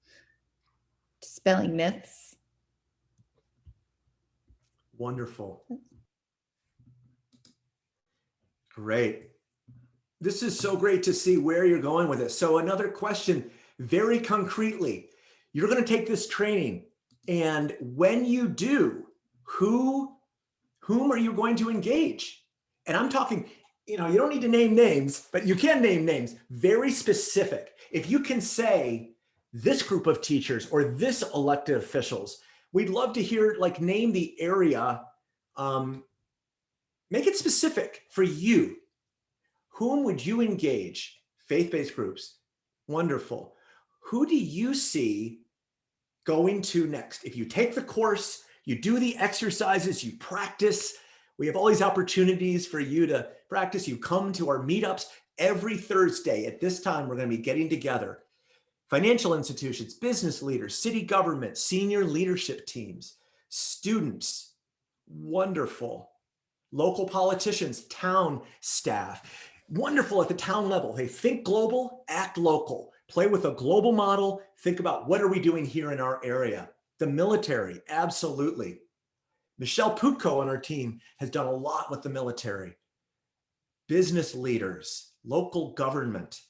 spelling myths. Wonderful. Great. This is so great to see where you're going with it. So another question, very concretely, you're going to take this training and when you do, who, whom are you going to engage? And I'm talking, you know, you don't need to name names, but you can name names, very specific. If you can say this group of teachers or this elected officials, we'd love to hear, like name the area, um, make it specific for you. Whom would you engage? Faith-based groups, wonderful. Who do you see going to next? If you take the course, you do the exercises, you practice, we have all these opportunities for you to practice. You come to our meetups every Thursday. At this time, we're going to be getting together. Financial institutions, business leaders, city government, senior leadership teams, students, wonderful. Local politicians, town staff, wonderful at the town level. They think global, act local, play with a global model. Think about what are we doing here in our area? The military, absolutely. Michelle Putko on our team has done a lot with the military. Business leaders, local government,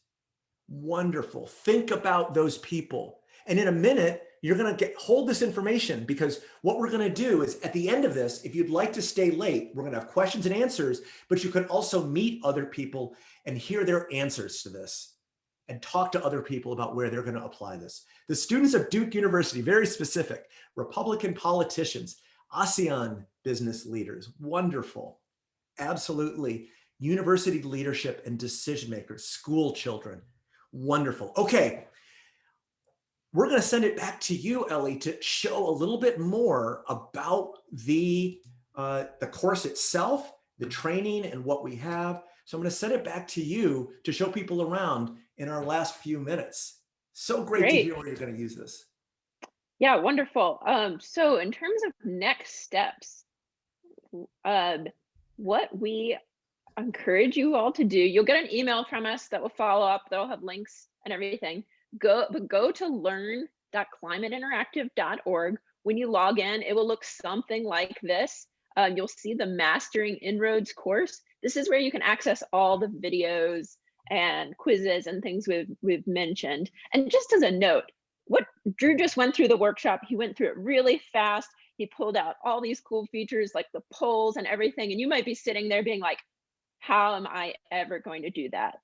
wonderful. Think about those people. And in a minute, you're going to get hold this information because what we're going to do is at the end of this, if you'd like to stay late, we're going to have questions and answers, but you can also meet other people and hear their answers to this and talk to other people about where they're going to apply this. The students of Duke University, very specific, Republican politicians, ASEAN business leaders, wonderful. Absolutely. University leadership and decision makers, school children, wonderful. Okay, we're going to send it back to you, Ellie, to show a little bit more about the, uh, the course itself, the training and what we have. So I'm going to send it back to you to show people around in our last few minutes. So great, great. to hear where you're going to use this. Yeah, wonderful. Um, so in terms of next steps, uh, what we encourage you all to do, you'll get an email from us that will follow up, that'll have links and everything. Go, but go to learn.climateinteractive.org. When you log in, it will look something like this. Uh, you'll see the Mastering En-ROADS course. This is where you can access all the videos and quizzes and things we've, we've mentioned. And just as a note, what Drew just went through the workshop, he went through it really fast. He pulled out all these cool features like the polls and everything. And you might be sitting there being like, how am I ever going to do that?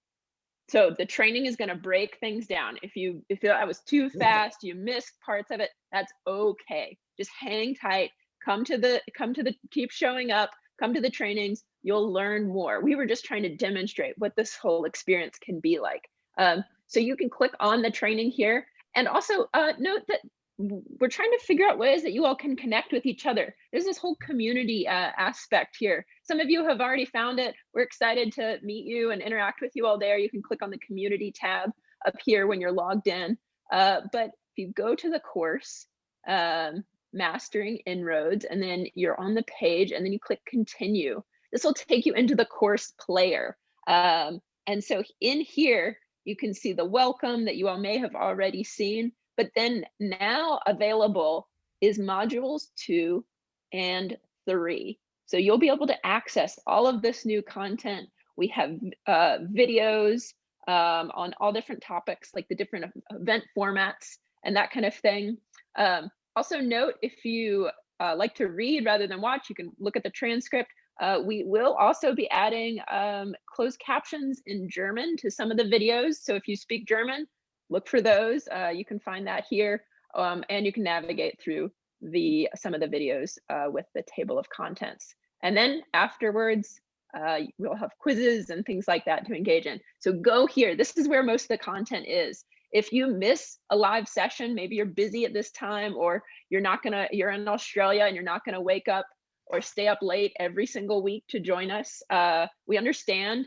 So the training is going to break things down. If you if that was too fast, you missed parts of it, that's okay. Just hang tight. Come to the come to the keep showing up, come to the trainings, you'll learn more. We were just trying to demonstrate what this whole experience can be like. Um, so you can click on the training here and also uh, note that we're trying to figure out ways that you all can connect with each other. There's this whole community uh, aspect here. Some of you have already found it. We're excited to meet you and interact with you all there. You can click on the community tab up here when you're logged in. Uh, but if you go to the course, um, Mastering En-ROADS, and then you're on the page and then you click continue, this will take you into the course player. Um, and so in here, you can see the welcome that you all may have already seen, but then now available is modules two and three. So you'll be able to access all of this new content. We have uh, videos um, on all different topics, like the different event formats and that kind of thing. Um, also note, if you uh, like to read rather than watch, you can look at the transcript. Uh, we will also be adding um, closed captions in German to some of the videos. So if you speak German, look for those. Uh, you can find that here um, and you can navigate through the some of the videos uh, with the table of contents. And then afterwards, uh, we'll have quizzes and things like that to engage in. So go here. This is where most of the content is. If you miss a live session, maybe you're busy at this time or you're not gonna, you're in Australia and you're not gonna wake up or stay up late every single week to join us. Uh, we understand,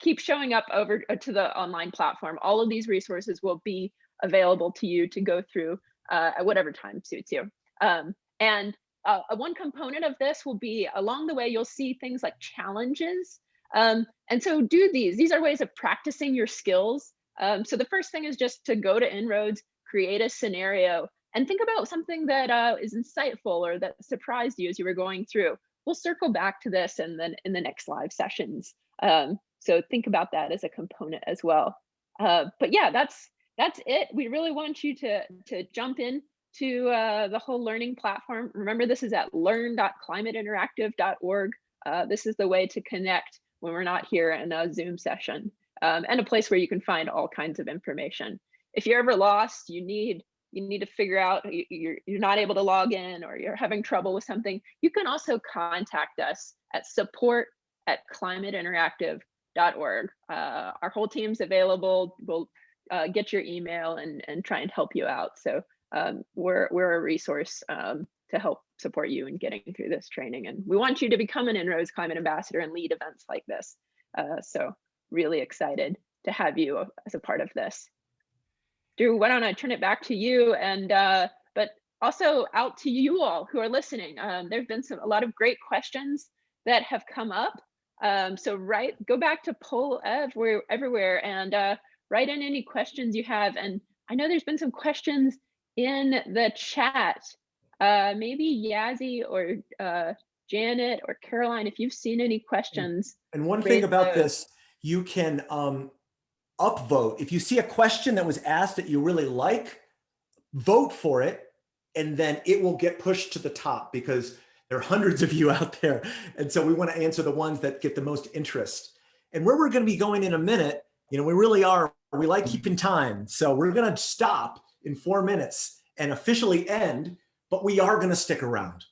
keep showing up over uh, to the online platform. All of these resources will be available to you to go through uh, at whatever time suits you. Um, and uh, one component of this will be along the way, you'll see things like challenges. Um, and so do these, these are ways of practicing your skills. Um, so the first thing is just to go to En-ROADS, create a scenario and think about something that uh, is insightful or that surprised you as you were going through. We'll circle back to this and then in the next live sessions. Um, so think about that as a component as well. Uh, but yeah, that's that's it. We really want you to to jump in to uh, the whole learning platform. Remember, this is at learn.climateinteractive.org. Uh, this is the way to connect when we're not here in a Zoom session um, and a place where you can find all kinds of information. If you're ever lost, you need you need to figure out you're, you're not able to log in or you're having trouble with something, you can also contact us at support at climateinteractive.org. Uh, our whole team's available. We'll uh, get your email and, and try and help you out. So um, we're we're a resource um, to help support you in getting through this training. And we want you to become an En-ROADS Climate Ambassador and lead events like this. Uh, so really excited to have you as a part of this. Drew, why don't I turn it back to you and uh, but also out to you all who are listening. Um, there've been some a lot of great questions that have come up. Um, so right, go back to poll everywhere, everywhere and uh, write in any questions you have. And I know there's been some questions in the chat. Uh, maybe Yazzie or uh, Janet or Caroline, if you've seen any questions. And one thing about those. this, you can um, upvote. If you see a question that was asked that you really like, vote for it, and then it will get pushed to the top because there are hundreds of you out there. And so we want to answer the ones that get the most interest. And where we're going to be going in a minute, you know, we really are, we like keeping time. So we're going to stop in four minutes and officially end, but we are going to stick around.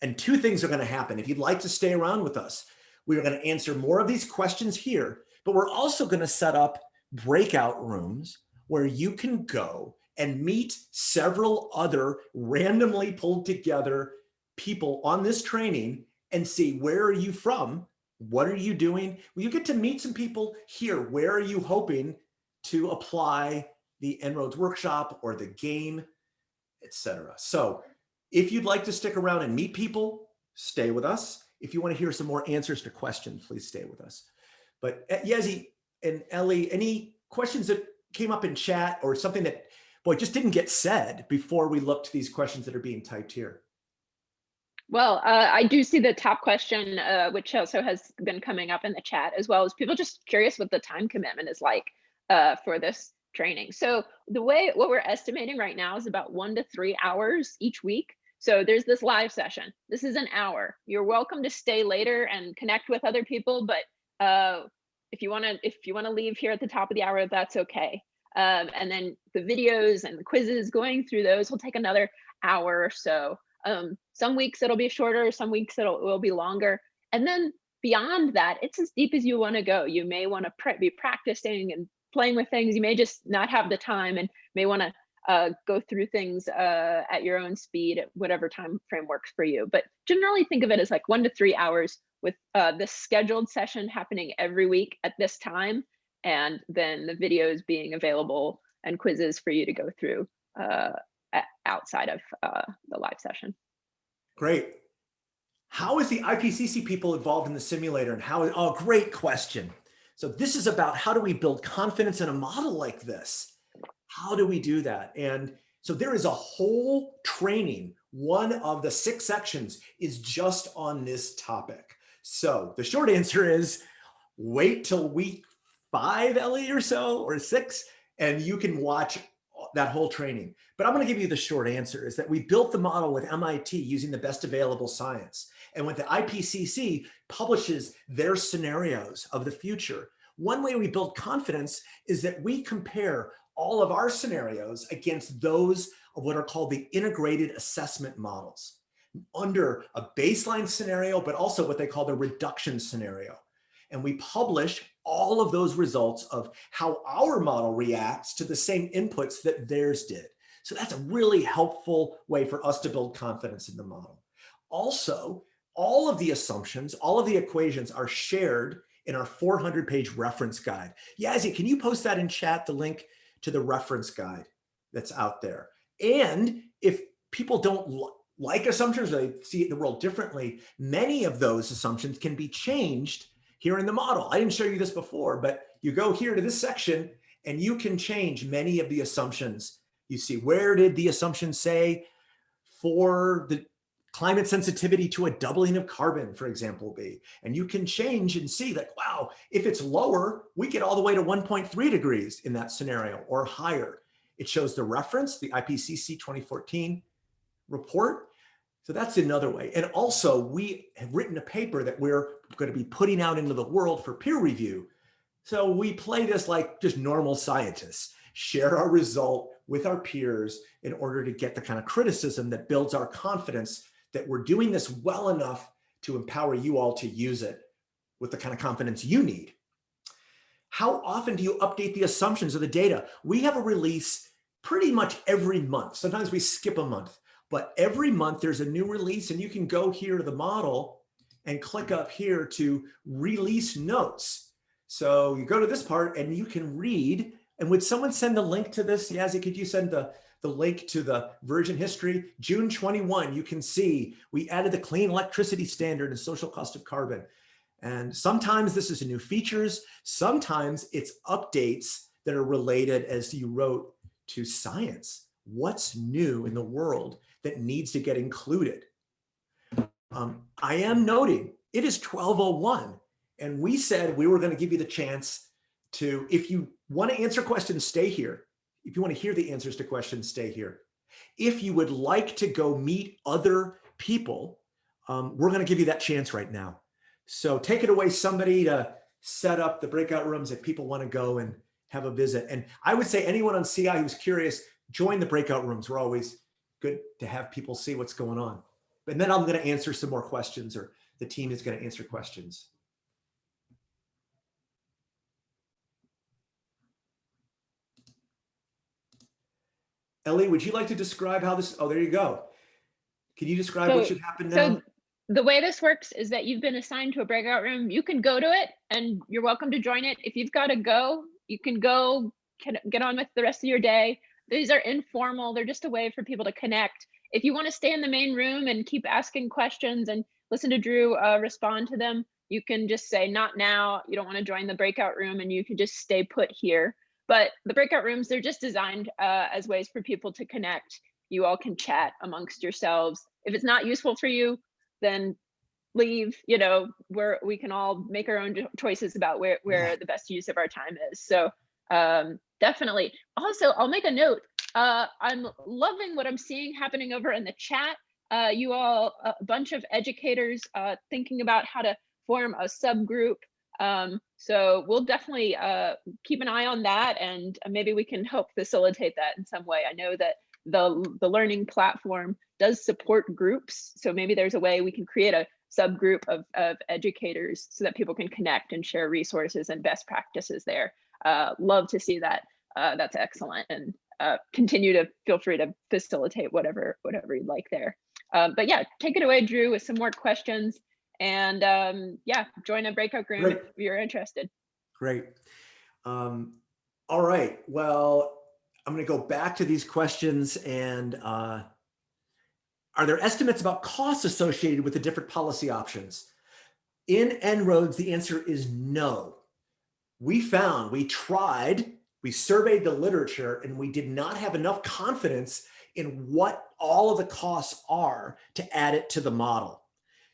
And two things are going to happen. If you'd like to stay around with us, we are going to answer more of these questions here, but we're also going to set up breakout rooms where you can go and meet several other randomly pulled together people on this training and see where are you from? What are you doing? Well, you get to meet some people here. Where are you hoping to apply the En-ROADS workshop or the game, etc. So if you'd like to stick around and meet people, stay with us. If you want to hear some more answers to questions, please stay with us. But uh, Yezi, and Ellie, any questions that came up in chat or something that, boy, just didn't get said before we looked these questions that are being typed here? Well, uh, I do see the top question, uh, which also has been coming up in the chat as well as people just curious what the time commitment is like uh, for this training. So the way what we're estimating right now is about one to three hours each week. So there's this live session. This is an hour. You're welcome to stay later and connect with other people, but uh, if you want to if you want to leave here at the top of the hour that's okay um, and then the videos and the quizzes going through those will take another hour or so um, some weeks it'll be shorter some weeks it'll, will be longer. And then beyond that it's as deep as you want to go. You may want to be practicing and playing with things. You may just not have the time and may want to uh, go through things uh, at your own speed at whatever time frame works for you. But generally think of it as like one to three hours with uh, this scheduled session happening every week at this time, and then the videos being available and quizzes for you to go through uh, outside of uh, the live session. Great. How is the IPCC people involved in the simulator and how, oh, great question. So this is about how do we build confidence in a model like this? How do we do that? And so there is a whole training. One of the six sections is just on this topic. So the short answer is wait till week five, Ellie, or so, or six, and you can watch that whole training. But I'm going to give you the short answer is that we built the model with MIT using the best available science. And when the IPCC publishes their scenarios of the future, one way we build confidence is that we compare all of our scenarios against those of what are called the integrated assessment models under a baseline scenario, but also what they call the reduction scenario. And we publish all of those results of how our model reacts to the same inputs that theirs did. So that's a really helpful way for us to build confidence in the model. Also, all of the assumptions, all of the equations are shared in our 400 page reference guide. Yazzie, can you post that in chat, the link to the reference guide that's out there? And if people don't like assumptions, or they see the world differently, many of those assumptions can be changed here in the model. I didn't show you this before, but you go here to this section and you can change many of the assumptions. You see, where did the assumption say for the climate sensitivity to a doubling of carbon, for example, be? And you can change and see like, wow, if it's lower, we get all the way to 1.3 degrees in that scenario or higher. It shows the reference, the IPCC 2014 report. So that's another way. And also we have written a paper that we're going to be putting out into the world for peer review. So we play this like just normal scientists, share our result with our peers in order to get the kind of criticism that builds our confidence that we're doing this well enough to empower you all to use it with the kind of confidence you need. How often do you update the assumptions of the data? We have a release pretty much every month. Sometimes we skip a month. But every month there's a new release and you can go here to the model and click up here to release notes. So you go to this part and you can read. And would someone send the link to this? Yazzie, could you send the, the link to the version history? June 21, you can see we added the clean electricity standard and social cost of carbon. And sometimes this is new features. Sometimes it's updates that are related, as you wrote, to science. What's new in the world that needs to get included. Um, I am noting it is 1201 and we said we were going to give you the chance to, if you want to answer questions, stay here. If you want to hear the answers to questions, stay here. If you would like to go meet other people, um, we're going to give you that chance right now. So take it away, somebody to set up the breakout rooms if people want to go and have a visit. And I would say anyone on CI who's curious, join the breakout rooms. We're always good to have people see what's going on. And then I'm going to answer some more questions or the team is going to answer questions. Ellie, would you like to describe how this, oh, there you go. Can you describe so, what should happen now? So the way this works is that you've been assigned to a breakout room. You can go to it and you're welcome to join it. If you've got to go, you can go, can get on with the rest of your day. These are informal. They're just a way for people to connect. If you want to stay in the main room and keep asking questions and listen to Drew uh, respond to them, you can just say not now. You don't want to join the breakout room and you can just stay put here. But the breakout rooms, they're just designed uh, as ways for people to connect. You all can chat amongst yourselves. If it's not useful for you, then leave, you know, where we can all make our own choices about where, where the best use of our time is. So um, definitely. Also, I'll make a note. Uh, I'm loving what I'm seeing happening over in the chat. Uh, you all, a bunch of educators uh, thinking about how to form a subgroup. Um, so we'll definitely uh, keep an eye on that and maybe we can help facilitate that in some way. I know that the, the learning platform does support groups. So maybe there's a way we can create a subgroup of, of educators so that people can connect and share resources and best practices there uh, love to see that. Uh, that's excellent. And uh, continue to feel free to facilitate whatever, whatever you'd like there. Um, but yeah, take it away, Drew, with some more questions. And um, yeah, join a breakout group Great. if you're interested. Great. Um, all right. Well, I'm going to go back to these questions and uh, are there estimates about costs associated with the different policy options? In En-ROADS, the answer is no we found, we tried, we surveyed the literature and we did not have enough confidence in what all of the costs are to add it to the model.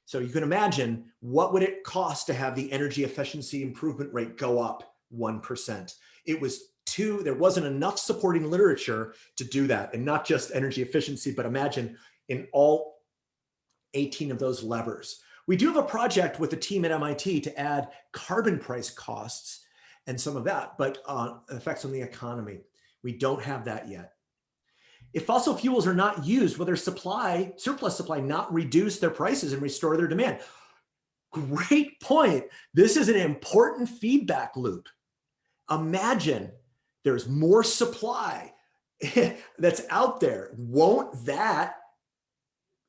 So you can imagine what would it cost to have the energy efficiency improvement rate go up 1%. It was too, there wasn't enough supporting literature to do that and not just energy efficiency, but imagine in all 18 of those levers. We do have a project with a team at MIT to add carbon price costs and some of that, but uh, effects on the economy. We don't have that yet. If fossil fuels are not used, will their supply, surplus supply, not reduce their prices and restore their demand? Great point. This is an important feedback loop. Imagine there's more supply that's out there. Won't that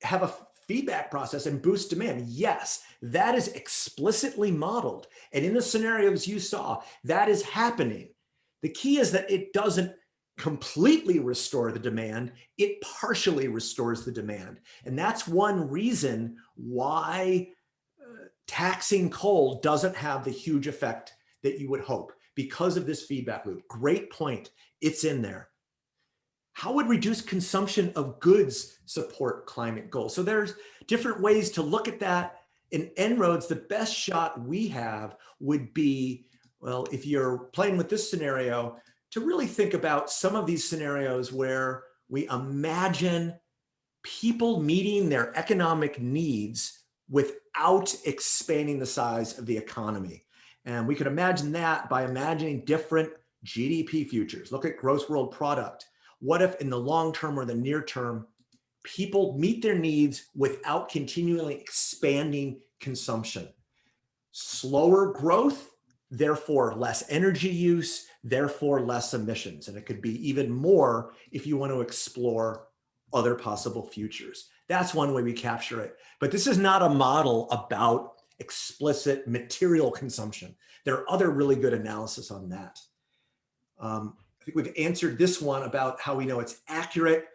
have a feedback process and boost demand? Yes, that is explicitly modeled. And in the scenarios you saw, that is happening. The key is that it doesn't completely restore the demand, it partially restores the demand. And that's one reason why uh, taxing coal doesn't have the huge effect that you would hope because of this feedback loop. Great point. It's in there. How would reduced consumption of goods support climate goals? So there's different ways to look at that. In En-ROADS, the best shot we have would be, well, if you're playing with this scenario, to really think about some of these scenarios where we imagine people meeting their economic needs without expanding the size of the economy. And we could imagine that by imagining different GDP futures. Look at gross world product. What if in the long term or the near term, people meet their needs without continually expanding consumption? Slower growth, therefore less energy use, therefore less emissions. And it could be even more if you want to explore other possible futures. That's one way we capture it. But this is not a model about explicit material consumption. There are other really good analysis on that. Um, I think we've answered this one about how we know it's accurate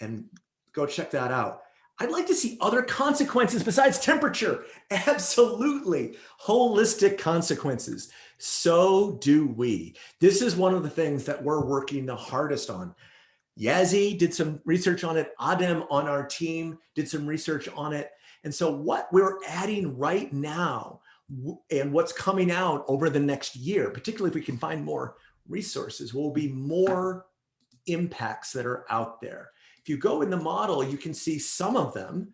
and go check that out. I'd like to see other consequences besides temperature. Absolutely. Holistic consequences. So do we. This is one of the things that we're working the hardest on. Yazzie did some research on it. Adem on our team did some research on it. And so what we're adding right now and what's coming out over the next year, particularly if we can find more resources, will be more impacts that are out there. If you go in the model, you can see some of them,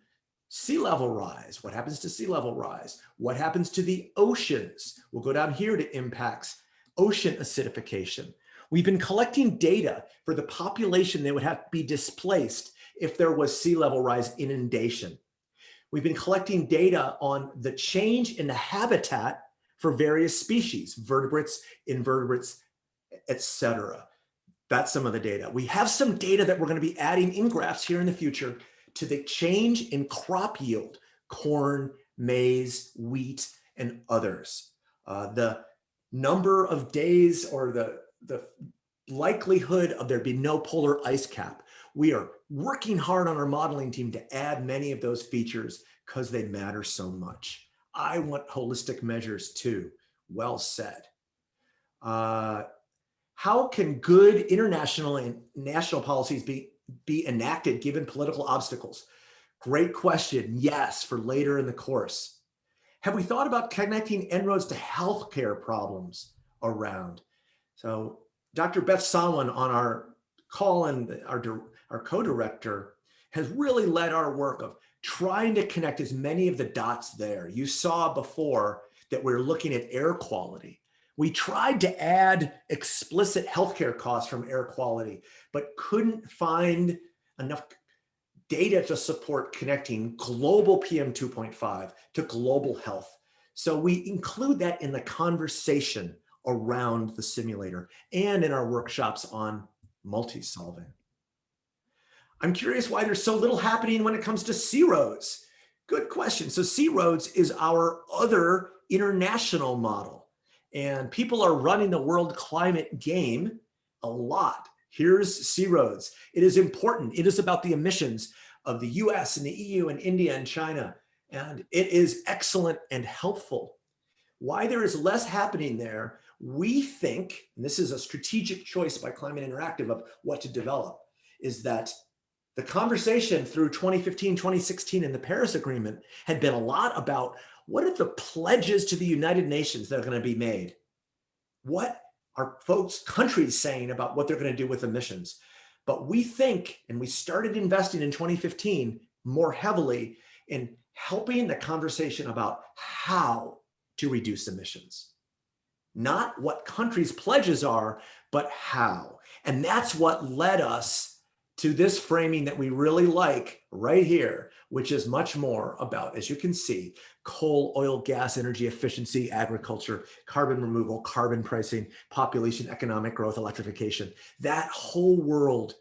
sea level rise, what happens to sea level rise? What happens to the oceans? We'll go down here to impacts, ocean acidification. We've been collecting data for the population that would have to be displaced if there was sea level rise inundation. We've been collecting data on the change in the habitat for various species, vertebrates, invertebrates, etc. That's some of the data. We have some data that we're going to be adding in graphs here in the future to the change in crop yield, corn, maize, wheat, and others. Uh, the number of days or the, the likelihood of there be no polar ice cap we are working hard on our modeling team to add many of those features because they matter so much. I want holistic measures too. Well said. Uh, how can good international and national policies be, be enacted given political obstacles? Great question. Yes, for later in the course. Have we thought about connecting En-ROADS to healthcare problems around? So Dr. Beth Sawin on our call and our our co-director, has really led our work of trying to connect as many of the dots there. You saw before that we're looking at air quality. We tried to add explicit healthcare costs from air quality, but couldn't find enough data to support connecting global PM 2.5 to global health. So we include that in the conversation around the simulator and in our workshops on multi-solving. I'm curious why there's so little happening when it comes to C-ROADS. Good question. So C-ROADS is our other international model and people are running the world climate game a lot. Here's C-ROADS. It is important. It is about the emissions of the US and the EU and India and China. And it is excellent and helpful. Why there is less happening there, we think, and this is a strategic choice by Climate Interactive of what to develop, is that the conversation through 2015, 2016 and the Paris Agreement had been a lot about what are the pledges to the United Nations that are going to be made? What are folks, countries saying about what they're going to do with emissions. But we think, and we started investing in 2015 more heavily in helping the conversation about how to reduce emissions. Not what countries' pledges are, but how. And that's what led us to this framing that we really like right here, which is much more about, as you can see, coal, oil, gas, energy efficiency, agriculture, carbon removal, carbon pricing, population, economic growth, electrification, that whole world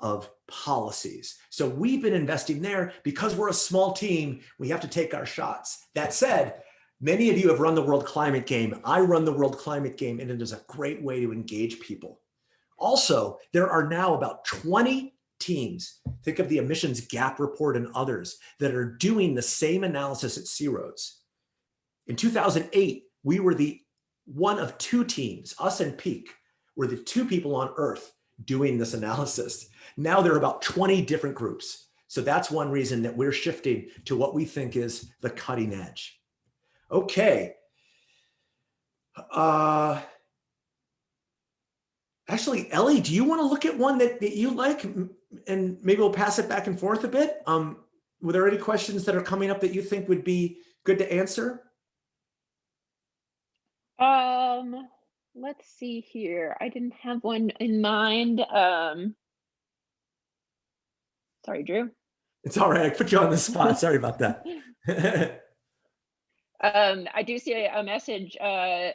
of policies. So we've been investing there because we're a small team, we have to take our shots. That said, many of you have run the world climate game. I run the world climate game and it is a great way to engage people. Also, there are now about 20 teams, think of the emissions gap report and others that are doing the same analysis at C-ROADS. In 2008, we were the one of two teams, us and Peak, were the two people on earth doing this analysis. Now there are about 20 different groups. So that's one reason that we're shifting to what we think is the cutting edge. Okay. Uh, actually, Ellie, do you want to look at one that, that you like and maybe we'll pass it back and forth a bit? Um, were there any questions that are coming up that you think would be good to answer? Um, let's see here. I didn't have one in mind. Um, sorry, Drew. It's all right. I put you on the spot. Sorry about that. um, I do see a, a message. Uh,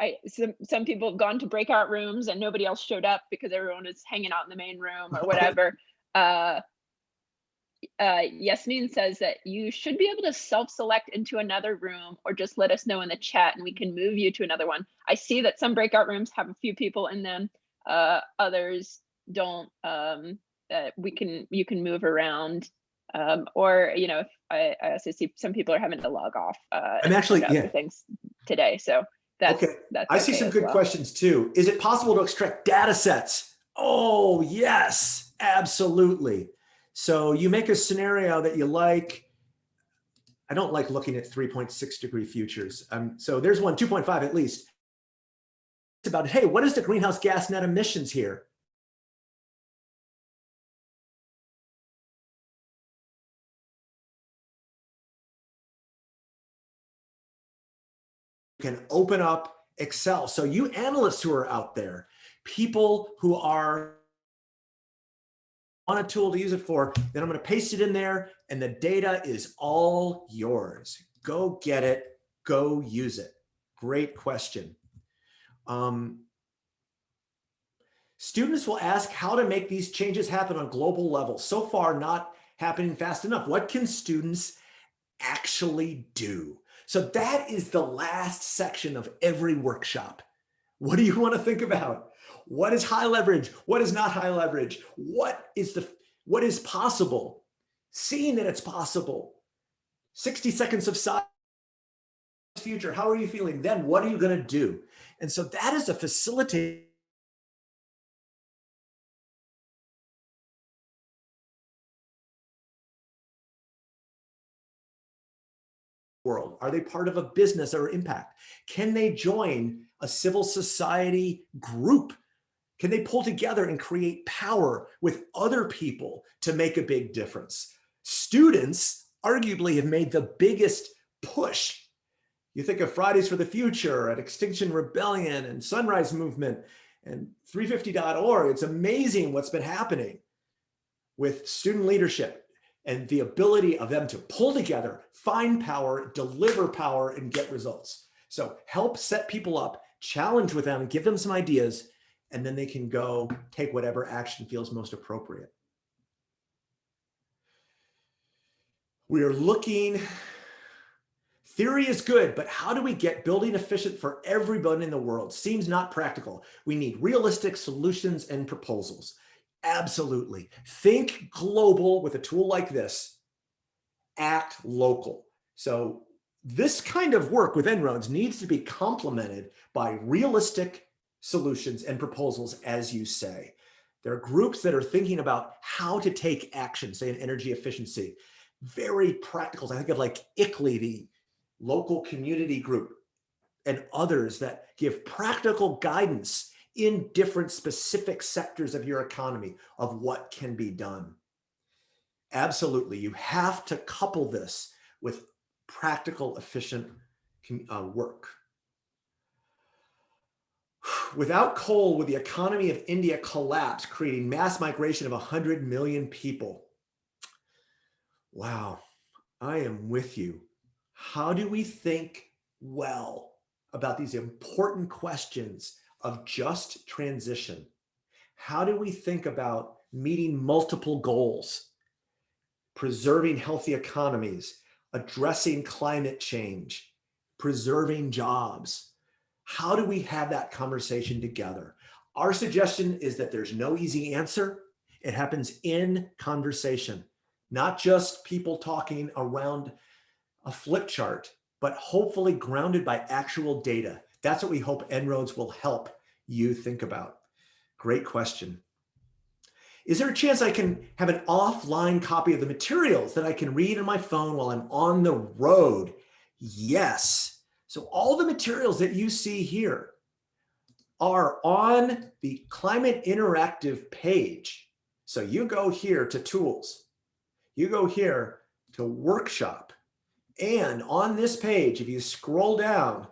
I some some people have gone to breakout rooms and nobody else showed up because everyone is hanging out in the main room or whatever. uh, uh, Yasmin says that you should be able to self-select into another room or just let us know in the chat and we can move you to another one. I see that some breakout rooms have a few people in them, uh, others don't. Um, uh, we can you can move around um, or you know if I, I also see some people are having to log off uh, I'm actually yeah. things today so that's okay that's I see some good well. questions too. Is it possible to extract data sets? Oh yes absolutely. So you make a scenario that you like. I don't like looking at 3.6 degree futures. Um, so there's one 2.5 at least. It's about hey what is the greenhouse gas net emissions here can open up Excel. So you analysts who are out there, people who are on a tool to use it for, then I'm going to paste it in there and the data is all yours. Go get it. Go use it. Great question. Um, students will ask how to make these changes happen on global level. So far, not happening fast enough. What can students actually do? So that is the last section of every workshop. What do you want to think about? What is high leverage? What is not high leverage? What is the what is possible? Seeing that it's possible. 60 seconds of silence future. How are you feeling? Then what are you going to do? And so that is a facilitator world? Are they part of a business or impact? Can they join a civil society group? Can they pull together and create power with other people to make a big difference? Students arguably have made the biggest push. You think of Fridays for the Future and Extinction Rebellion and Sunrise Movement and 350.org. It's amazing what's been happening with student leadership and the ability of them to pull together, find power, deliver power, and get results. So help set people up, challenge with them, give them some ideas, and then they can go take whatever action feels most appropriate. We are looking, theory is good, but how do we get building efficient for everybody in the world? Seems not practical. We need realistic solutions and proposals. Absolutely. Think global with a tool like this, act local. So this kind of work with En-ROADS needs to be complemented by realistic solutions and proposals, as you say. There are groups that are thinking about how to take action, say in energy efficiency, very practical. I think of like ICLEI, the local community group, and others that give practical guidance in different specific sectors of your economy of what can be done. Absolutely, you have to couple this with practical, efficient uh, work. Without coal, would the economy of India collapse, creating mass migration of 100 million people? Wow, I am with you. How do we think well about these important questions of just transition? How do we think about meeting multiple goals, preserving healthy economies, addressing climate change, preserving jobs? How do we have that conversation together? Our suggestion is that there's no easy answer. It happens in conversation, not just people talking around a flip chart, but hopefully grounded by actual data. That's what we hope En-ROADS will help you think about. Great question. Is there a chance I can have an offline copy of the materials that I can read on my phone while I'm on the road? Yes. So all the materials that you see here are on the Climate Interactive page. So you go here to tools, you go here to workshop, and on this page, if you scroll down,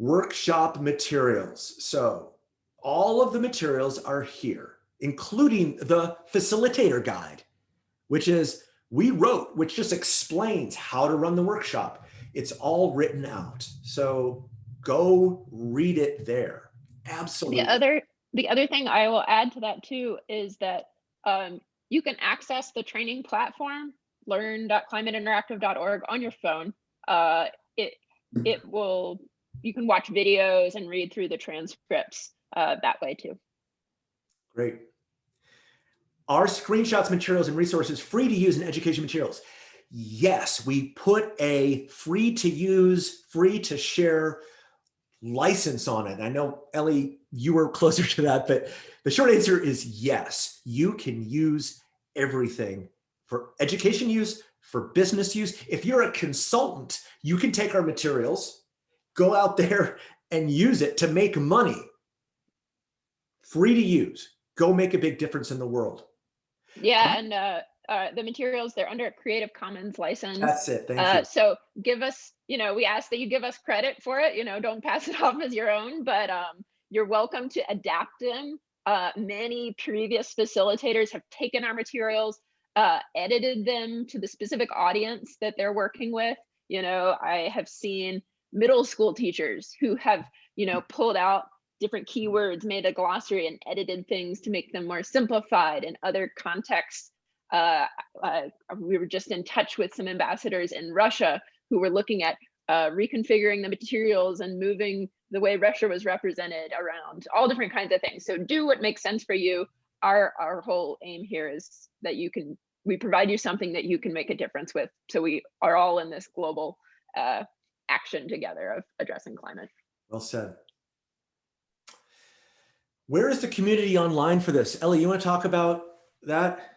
workshop materials. So all of the materials are here, including the facilitator guide, which is we wrote, which just explains how to run the workshop. It's all written out. So go read it there. Absolutely. The other, the other thing I will add to that too is that um, you can access the training platform learn.climateinteractive.org on your phone. Uh, it it will you can watch videos and read through the transcripts uh, that way too. Great. Are screenshots, materials, and resources free to use in education materials? Yes, we put a free to use, free to share license on it. I know, Ellie, you were closer to that, but the short answer is yes, you can use everything for education use, for business use. If you're a consultant, you can take our materials, go out there and use it to make money. Free to use. Go make a big difference in the world. Yeah, and uh, uh, the materials, they're under a Creative Commons license. That's it, thank uh, you. So give us, you know, we ask that you give us credit for it, you know, don't pass it off as your own, but um, you're welcome to adapt them. Uh, many previous facilitators have taken our materials, uh, edited them to the specific audience that they're working with. You know, I have seen middle school teachers who have, you know, pulled out different keywords, made a glossary and edited things to make them more simplified in other contexts. Uh, uh, we were just in touch with some ambassadors in Russia who were looking at uh, reconfiguring the materials and moving the way Russia was represented around all different kinds of things. So do what makes sense for you. Our, our whole aim here is that you can, we provide you something that you can make a difference with. So we are all in this global uh, action together of addressing climate. Well said. Where is the community online for this? Ellie, you want to talk about that?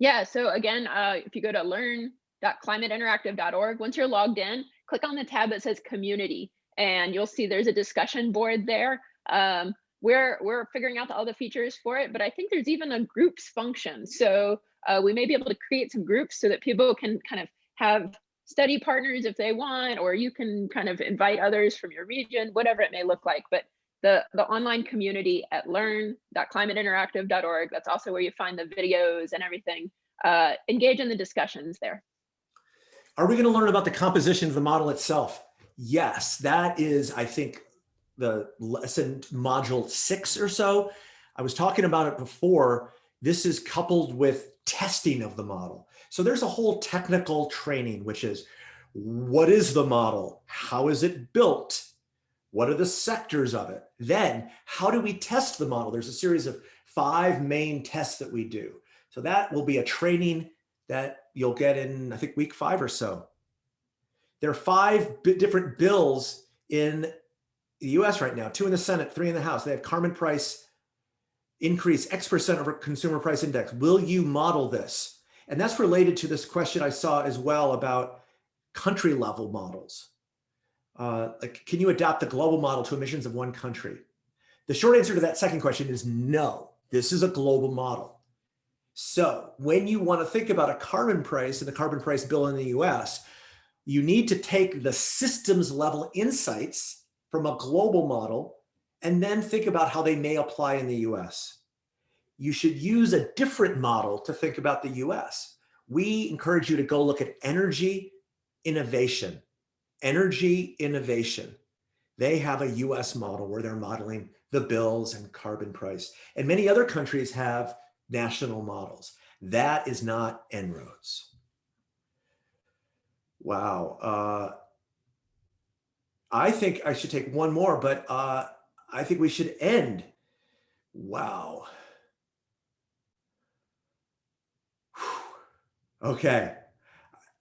Yeah, so again, uh, if you go to learn.climateinteractive.org, once you're logged in, click on the tab that says community, and you'll see there's a discussion board there. Um, we're, we're figuring out all the features for it, but I think there's even a groups function. So uh, we may be able to create some groups so that people can kind of have study partners if they want, or you can kind of invite others from your region, whatever it may look like. But the, the online community at learn.climateinteractive.org. That's also where you find the videos and everything. Uh, engage in the discussions there. Are we going to learn about the composition of the model itself? Yes, that is, I think, the lesson module six or so. I was talking about it before. This is coupled with testing of the model. So there's a whole technical training, which is what is the model? How is it built? What are the sectors of it? Then how do we test the model? There's a series of five main tests that we do. So that will be a training that you'll get in, I think, week five or so. There are five different bills in the US right now, two in the Senate, three in the House. They have carbon price increase X percent over consumer price index. Will you model this? And that's related to this question I saw as well about country level models. uh, like, can you adopt the global model to emissions of one country? The short answer to that second question is no. This is a global model. So when you want to think about a carbon price and the carbon price bill in the US, you need to take the systems level insights from a global model and then think about how they may apply in the US. You should use a different model to think about the US. We encourage you to go look at energy innovation, energy innovation. They have a US model where they're modeling the bills and carbon price. And many other countries have national models. That is not En-ROADS. Wow. Uh, I think I should take one more, but uh, I think we should end. Wow. Okay.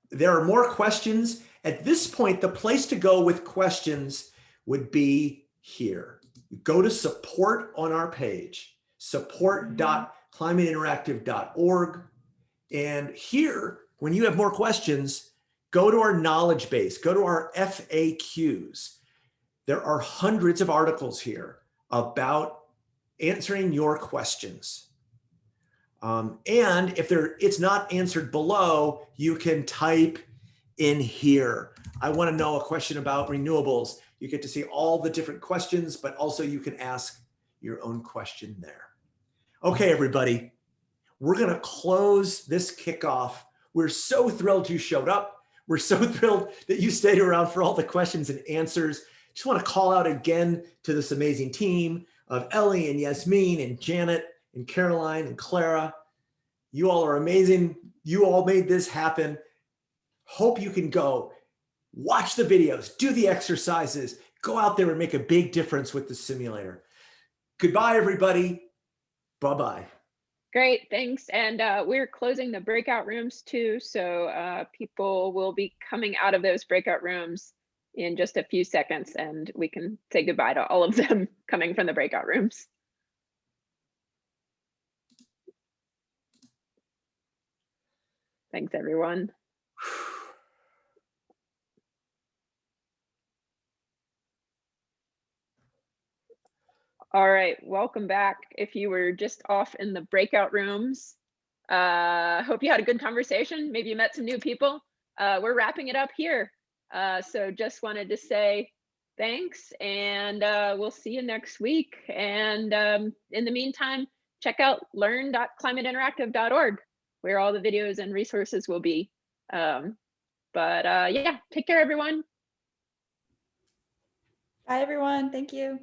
There are more questions. At this point, the place to go with questions would be here. Go to support on our page, support.climateinteractive.org. Mm-hmm. And here, when you have more questions, go to our knowledge base, go to our FAQs. There are hundreds of articles here about answering your questions. Um, and if there, it's not answered below, you can type in here. I want to know a question about renewables. You get to see all the different questions, but also you can ask your own question there. Okay, everybody, we're going to close this kickoff. We're so thrilled you showed up. We're so thrilled that you stayed around for all the questions and answers. Just want to call out again to this amazing team of Ellie and Yasmin and Janet and Caroline and Clara. You all are amazing. You all made this happen. Hope you can go watch the videos, do the exercises, go out there and make a big difference with the simulator. Goodbye, everybody. Bye-bye. Great, thanks. And uh, we're closing the breakout rooms too. So uh, people will be coming out of those breakout rooms in just a few seconds and we can say goodbye to all of them coming from the breakout rooms. Thanks, everyone. All right, welcome back. If you were just off in the breakout rooms, uh, hope you had a good conversation. Maybe you met some new people. Uh, we're wrapping it up here. Uh, so just wanted to say thanks and uh, we'll see you next week. And um, in the meantime, check out learn.climateinteractive.org where all the videos and resources will be. Um, but uh, yeah, take care, everyone. Bye, everyone. Thank you.